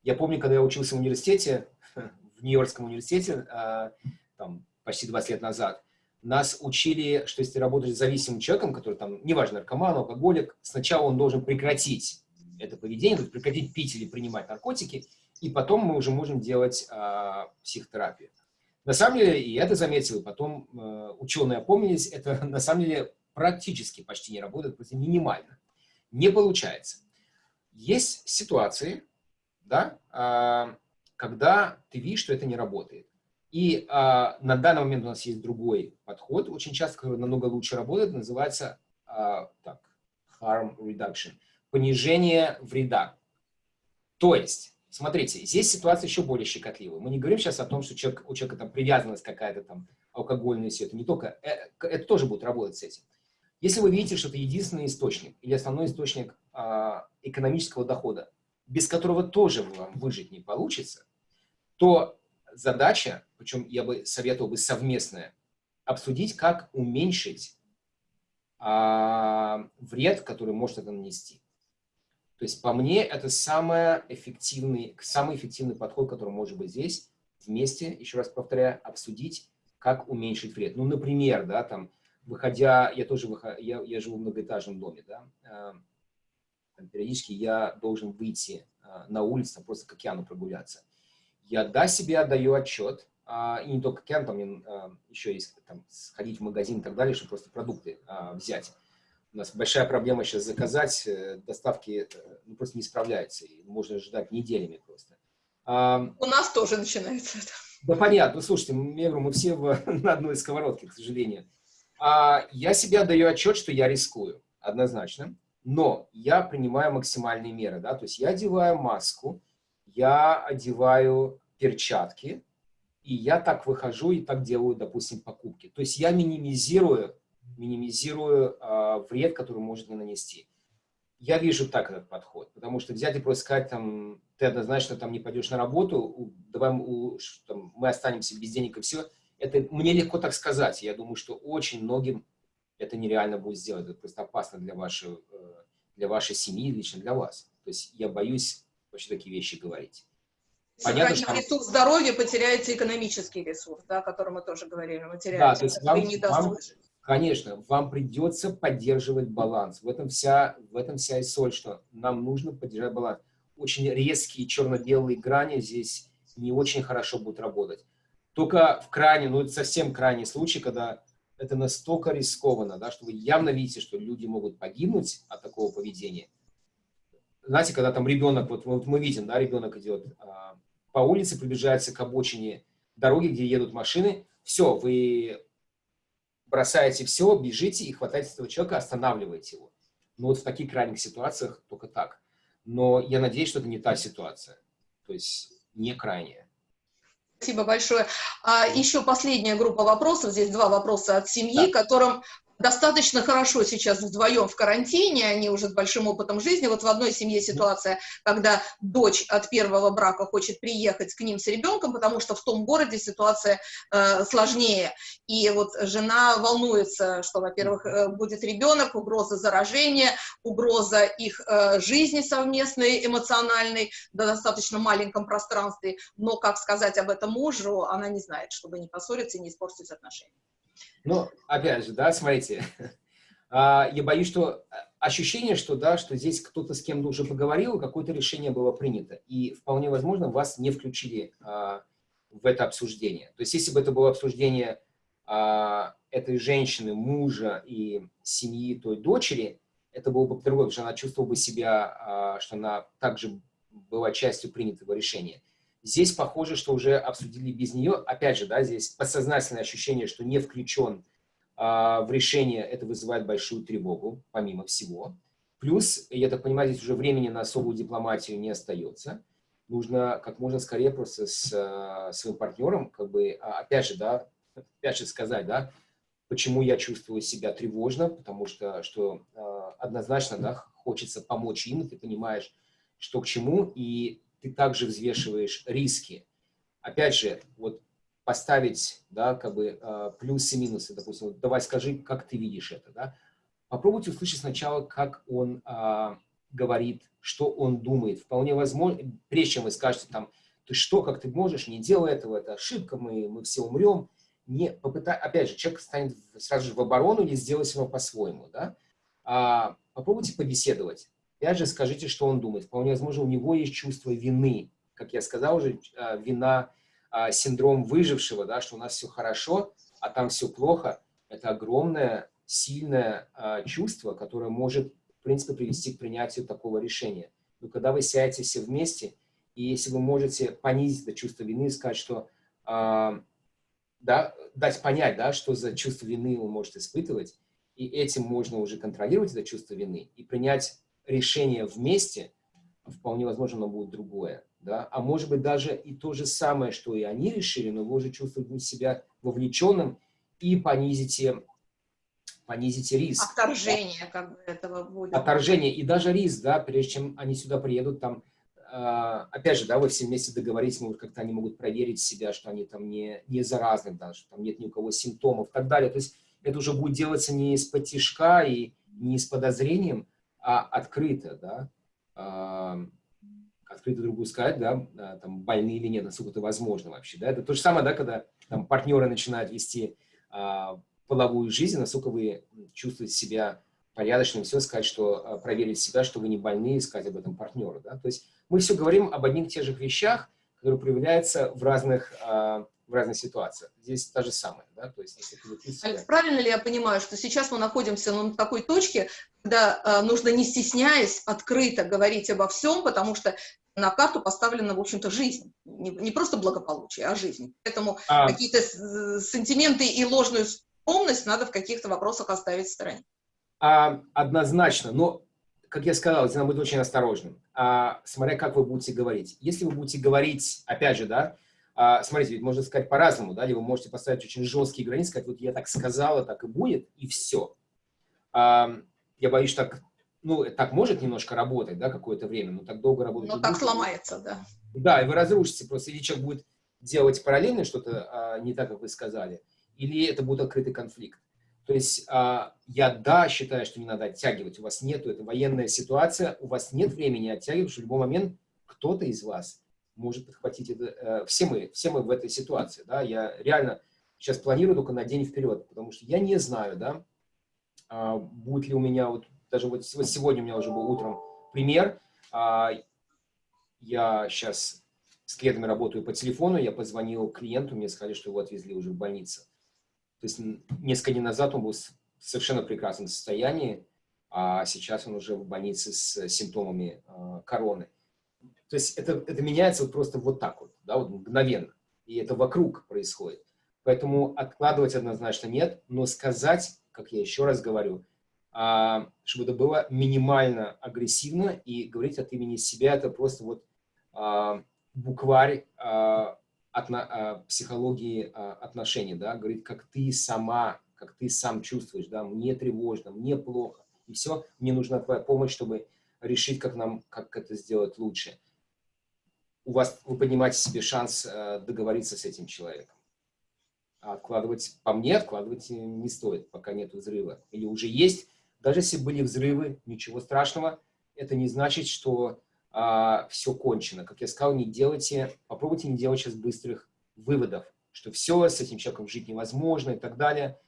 Я помню, когда я учился в университете, <laughs> в Нью-Йоркском университете, а, там, почти 20 лет назад, нас учили, что если работаешь с зависимым человеком, который там, неважно, наркоман, алкоголик, сначала он должен прекратить это поведение, прекратить пить или принимать наркотики, и потом мы уже можем делать э, психотерапию. На самом деле, и это заметил, и потом э, ученые опомнились, это <laughs> на самом деле практически почти не работает, просто минимально. Не получается. Есть ситуации, да, а, когда ты видишь, что это не работает. И а, на данный момент у нас есть другой подход, очень часто, который намного лучше работает, называется а, так, harm reduction, понижение вреда. То есть, смотрите, здесь ситуация еще более щекотливая. Мы не говорим сейчас о том, что человек, у человека там привязанность какая-то там алкогольная, все это не только, э, это тоже будет работать с этим. Если вы видите, что это единственный источник или основной источник а, экономического дохода, без которого тоже вам выжить не получится, то задача, причем я бы советовал бы совместная, обсудить, как уменьшить а, вред, который может это нанести. То есть, по мне, это самый эффективный, самый эффективный подход, который может быть здесь, вместе, еще раз повторяю, обсудить, как уменьшить вред. Ну, например, да, там, выходя, я тоже выход, я, я живу в многоэтажном доме, да, э, периодически я должен выйти э, на улицу, просто к океану прогуляться. Я да себе отдаю отчет, э, и не только к океану, там э, еще есть там, сходить в магазин и так далее, чтобы просто продукты э, взять. У нас большая проблема сейчас заказать, э, доставки э, ну, просто не справляется, и можно ждать неделями просто. У нас тоже начинается это. Да понятно, слушайте, я говорю, мы все в, <laughs> на одной сковородке, к сожалению. А, я себе отдаю отчет, что я рискую, однозначно, но я принимаю максимальные меры, да, то есть я одеваю маску, я одеваю перчатки, и я так выхожу и так делаю, допустим, покупки. То есть я минимизирую, минимизирую э, вред, который может мне нанести. Я вижу так этот подход, потому что взять и просто сказать, там, ты однозначно там не пойдешь на работу, давай у, там, мы останемся без денег и все – это мне легко так сказать. Я думаю, что очень многим это нереально будет сделать. Это просто опасно для вашей, э, для вашей семьи, лично для вас. То есть я боюсь вообще такие вещи говорить. Понятно, что... ресурс здоровья, потеряется экономический ресурс, да, о котором мы тоже говорили, материальный. Да, то есть вам, вам, конечно, вам придется поддерживать баланс. В этом, вся, в этом вся и соль, что нам нужно поддержать баланс. очень резкие черно-белые грани здесь не очень хорошо будут работать. Только в крайне, ну это совсем крайний случай, когда это настолько рискованно, да, что вы явно видите, что люди могут погибнуть от такого поведения. Знаете, когда там ребенок, вот, вот мы видим, да, ребенок идет а, по улице, приближается к обочине дороги, где едут машины, все, вы бросаете все, бежите и хватаете этого человека, останавливаете его. Ну вот в таких крайних ситуациях только так. Но я надеюсь, что это не та ситуация. То есть не крайняя. Спасибо большое. А еще последняя группа вопросов. Здесь два вопроса от семьи, да. которым достаточно хорошо сейчас вдвоем в карантине, они уже с большим опытом жизни. Вот в одной семье ситуация, когда дочь от первого брака хочет приехать к ним с ребенком, потому что в том городе ситуация э, сложнее. И вот жена волнуется, что, во-первых, э, будет ребенок, угроза заражения, угроза их э, жизни совместной, эмоциональной, в достаточно маленьком пространстве. Но как сказать об этом мужу, она не знает, чтобы не поссориться и не испортить отношения. Ну, опять же, да, смотрите, <laughs> а, я боюсь, что а, ощущение, что, да, что здесь кто-то с кем-то уже поговорил, какое-то решение было принято, и вполне возможно вас не включили а, в это обсуждение. То есть, если бы это было обсуждение этой женщины, мужа и семьи той дочери, это было бы по-другому, потому что она чувствовала бы себя, что она также была частью принятого решения. Здесь похоже, что уже обсудили без нее. Опять же, да, здесь подсознательное ощущение, что не включен а, в решение, это вызывает большую тревогу, помимо всего. Плюс, я так понимаю, здесь уже времени на особую дипломатию не остается. Нужно как можно скорее просто с а, своим партнером, как бы, а, опять же, да, опять же сказать, да, почему я чувствую себя тревожно, потому что, что а, однозначно, да, хочется помочь им, ты понимаешь, что к чему, и ты также взвешиваешь риски. Опять же, вот поставить, да, как бы э, плюсы и минусы, допустим, вот давай скажи, как ты видишь это, да. Попробуйте услышать сначала, как он э, говорит, что он думает. Вполне возможно, прежде чем вы скажете там, ты что, как ты можешь, не делай этого, это ошибка, мы, мы все умрем. Не, попытай, опять же, человек станет сразу же в оборону или сделать все по-своему, да. А, попробуйте побеседовать. Опять же, скажите, что он думает. Вполне возможно, у него есть чувство вины. Как я сказал уже, а, вина, а, синдром выжившего, да, что у нас все хорошо, а там все плохо. Это огромное, сильное а, чувство, которое может, в принципе, привести к принятию такого решения. Но когда вы сядете все вместе, и если вы можете понизить это чувство вины сказать, что, да, дать понять, да, что за чувство вины он может испытывать, и этим можно уже контролировать это чувство вины и принять решение вместе, вполне возможно, оно будет другое. Да? А может быть, даже и то же самое, что и они решили, но вы уже чувствуете себя вовлеченным и понизите, понизите риск. Отторжение как бы этого будет. Отторжение. И даже риск, да, прежде чем они сюда приедут, там, э, опять же, да, вы все вместе договоритесь, может, как-то они могут проверить себя, что они там не, не заразны, да, что там нет ни у кого симптомов и так далее. То есть это уже будет делаться не из потишка и не с подозрением, а открыто, да, а, открыто другу сказать, да, а, там, больны или нет, насколько это возможно вообще, да, это то же самое, да, когда там партнеры начинают вести а, половую жизнь, насколько вы чувствуете себя порядочным, все сказать, что а, проверить себя, что вы не больны, сказать об этом партнеру, да, то есть мы все говорим об одних и тех же вещах, которые проявляются в разных а, в разных ситуациях. Здесь та же самое, да, то есть если ты себя... Правильно ли я понимаю, что сейчас мы находимся ну, на такой точке, когда э, нужно, не стесняясь, открыто говорить обо всем, потому что на карту поставлена, в общем-то, жизнь. Не, не просто благополучие, а жизнь. Поэтому а... какие-то сантименты и ложную скромность надо в каких-то вопросах оставить в стороне. А, однозначно, но, как я сказал, здесь надо быть очень осторожным, а, смотря как вы будете говорить. Если вы будете говорить, опять же, да, а, смотрите, ведь можно сказать по-разному, да, или вы можете поставить очень жесткие границы, сказать, вот я так сказала, так и будет, и все. А, я боюсь, что так, ну, так может немножко работать, да, какое-то время, но так долго работать. Но так будет. сломается, да. Да, и вы разрушите просто, или человек будет делать параллельно что-то а, не так, как вы сказали, или это будет открытый конфликт. То есть а, я, да, считаю, что не надо оттягивать, у вас нету, это военная ситуация, у вас нет времени оттягивать, что в любой момент кто-то из вас может подхватить это. Э, все мы, все мы в этой ситуации, да, я реально сейчас планирую только на день вперед, потому что я не знаю, да, а, будет ли у меня, вот даже вот сегодня у меня уже был утром пример, а, я сейчас с клиентами работаю по телефону, я позвонил клиенту, мне сказали, что его отвезли уже в больницу. То есть несколько дней назад он был в совершенно прекрасном состоянии, а сейчас он уже в больнице с симптомами э, короны. То есть это, это меняется вот просто вот так вот, да, вот мгновенно. И это вокруг происходит. Поэтому откладывать однозначно нет, но сказать, как я еще раз говорю, а, чтобы это было минимально агрессивно и говорить от имени себя, это просто вот а, букварь а, отно- а, психологии а, отношений, да, говорит, как ты сама, как ты сам чувствуешь, да, мне тревожно, мне плохо, и все, мне нужна твоя помощь, чтобы решить, как нам, как это сделать лучше. У вас, вы поднимаете себе шанс э, договориться с этим человеком. А откладывать, по мне, откладывать не стоит, пока нет взрыва. Или уже есть, даже если были взрывы, ничего страшного, это не значит, что все кончено. Как я сказал, не делайте, попробуйте не делать сейчас быстрых выводов, что все, с этим человеком жить невозможно и так далее.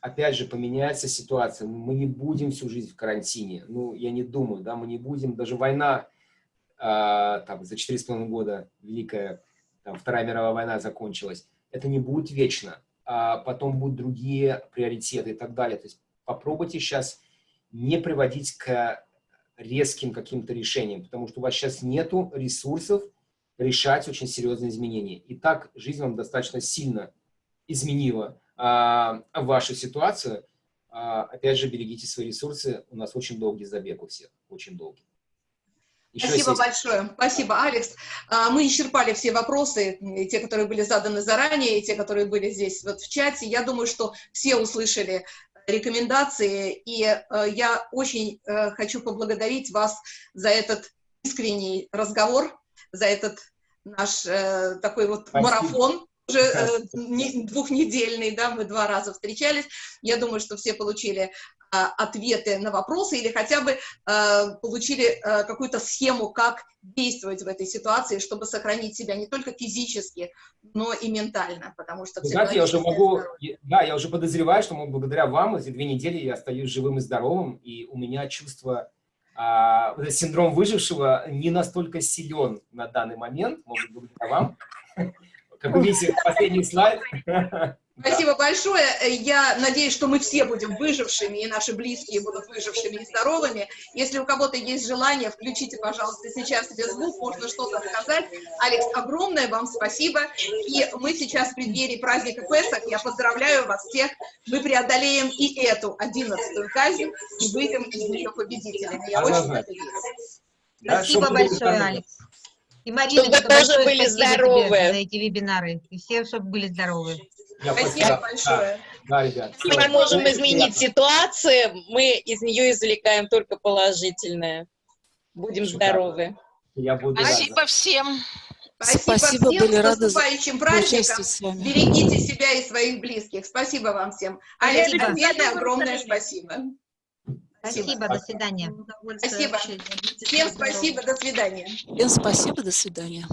Опять же, поменяется ситуация. Мы не будем всю жизнь в карантине. Ну, я не думаю, да, мы не будем. Даже война а, там, за 4,5 года, Великая там, Вторая мировая война закончилась. Это не будет вечно. А потом будут другие приоритеты и так далее. То есть попробуйте сейчас не приводить к резким каким-то решениям, потому что у вас сейчас нету ресурсов решать очень серьезные изменения. И так жизнь вам достаточно сильно изменила а, вашу ситуацию. А, опять же, берегите свои ресурсы. У нас очень долгий забег у всех, очень долгий. Еще Спасибо есть- большое. Спасибо, Алекс. А, Мы исчерпали все вопросы, и те, которые были заданы заранее, и те, которые были здесь вот в чате. Я думаю, что все услышали рекомендации, и э, я очень э, хочу поблагодарить вас за этот искренний разговор, за этот наш э, такой вот Спасибо. марафон уже э, не- двухнедельный, да, мы два раза встречались. Я думаю, что все получили ответы на вопросы или хотя бы э, получили э, какую-то схему, как действовать в этой ситуации, чтобы сохранить себя не только физически, но и ментально, потому что знаете, я уже могу, я- да, я уже подозреваю, что мы благодаря вам эти две недели я остаюсь живым и здоровым, и у меня чувство, а, синдром выжившего не настолько силен на данный момент, может быть, благодаря вам. <laughs> Как вы видите, последний слайд. <laughs> Спасибо большое. Э, Я надеюсь, что мы все будем выжившими, и наши близкие будут выжившими и здоровыми. Если у кого-то есть желание, включите, пожалуйста, сейчас себе звук, можно что-то сказать. Алекс, огромное вам спасибо. И мы сейчас в преддверии праздника Песах. Я поздравляю вас всех. Мы преодолеем и эту одиннадцатую казнь и выйдем из нее победителями. Я очень надеюсь. Да, Спасибо были большое. Алекс. И Марина, Чтобы тоже были здоровы. за эти вебинары. И все, чтобы были здоровы. Я Спасибо да, большое. Да, ребят. Мы не можем Очень изменить приятно. ситуацию, мы из нее извлекаем только положительное. Будем Шикарно. здоровы. Я буду. Спасибо всем. Спасибо, Спасибо, всем. были С рады наступающим праздником. Берегите себя и своих близких. Спасибо вам всем. Спасибо. отдельное огромное спасибо. Спасибо, до свидания. Спасибо. Всем спасибо, до свидания. Всем спасибо, до свидания.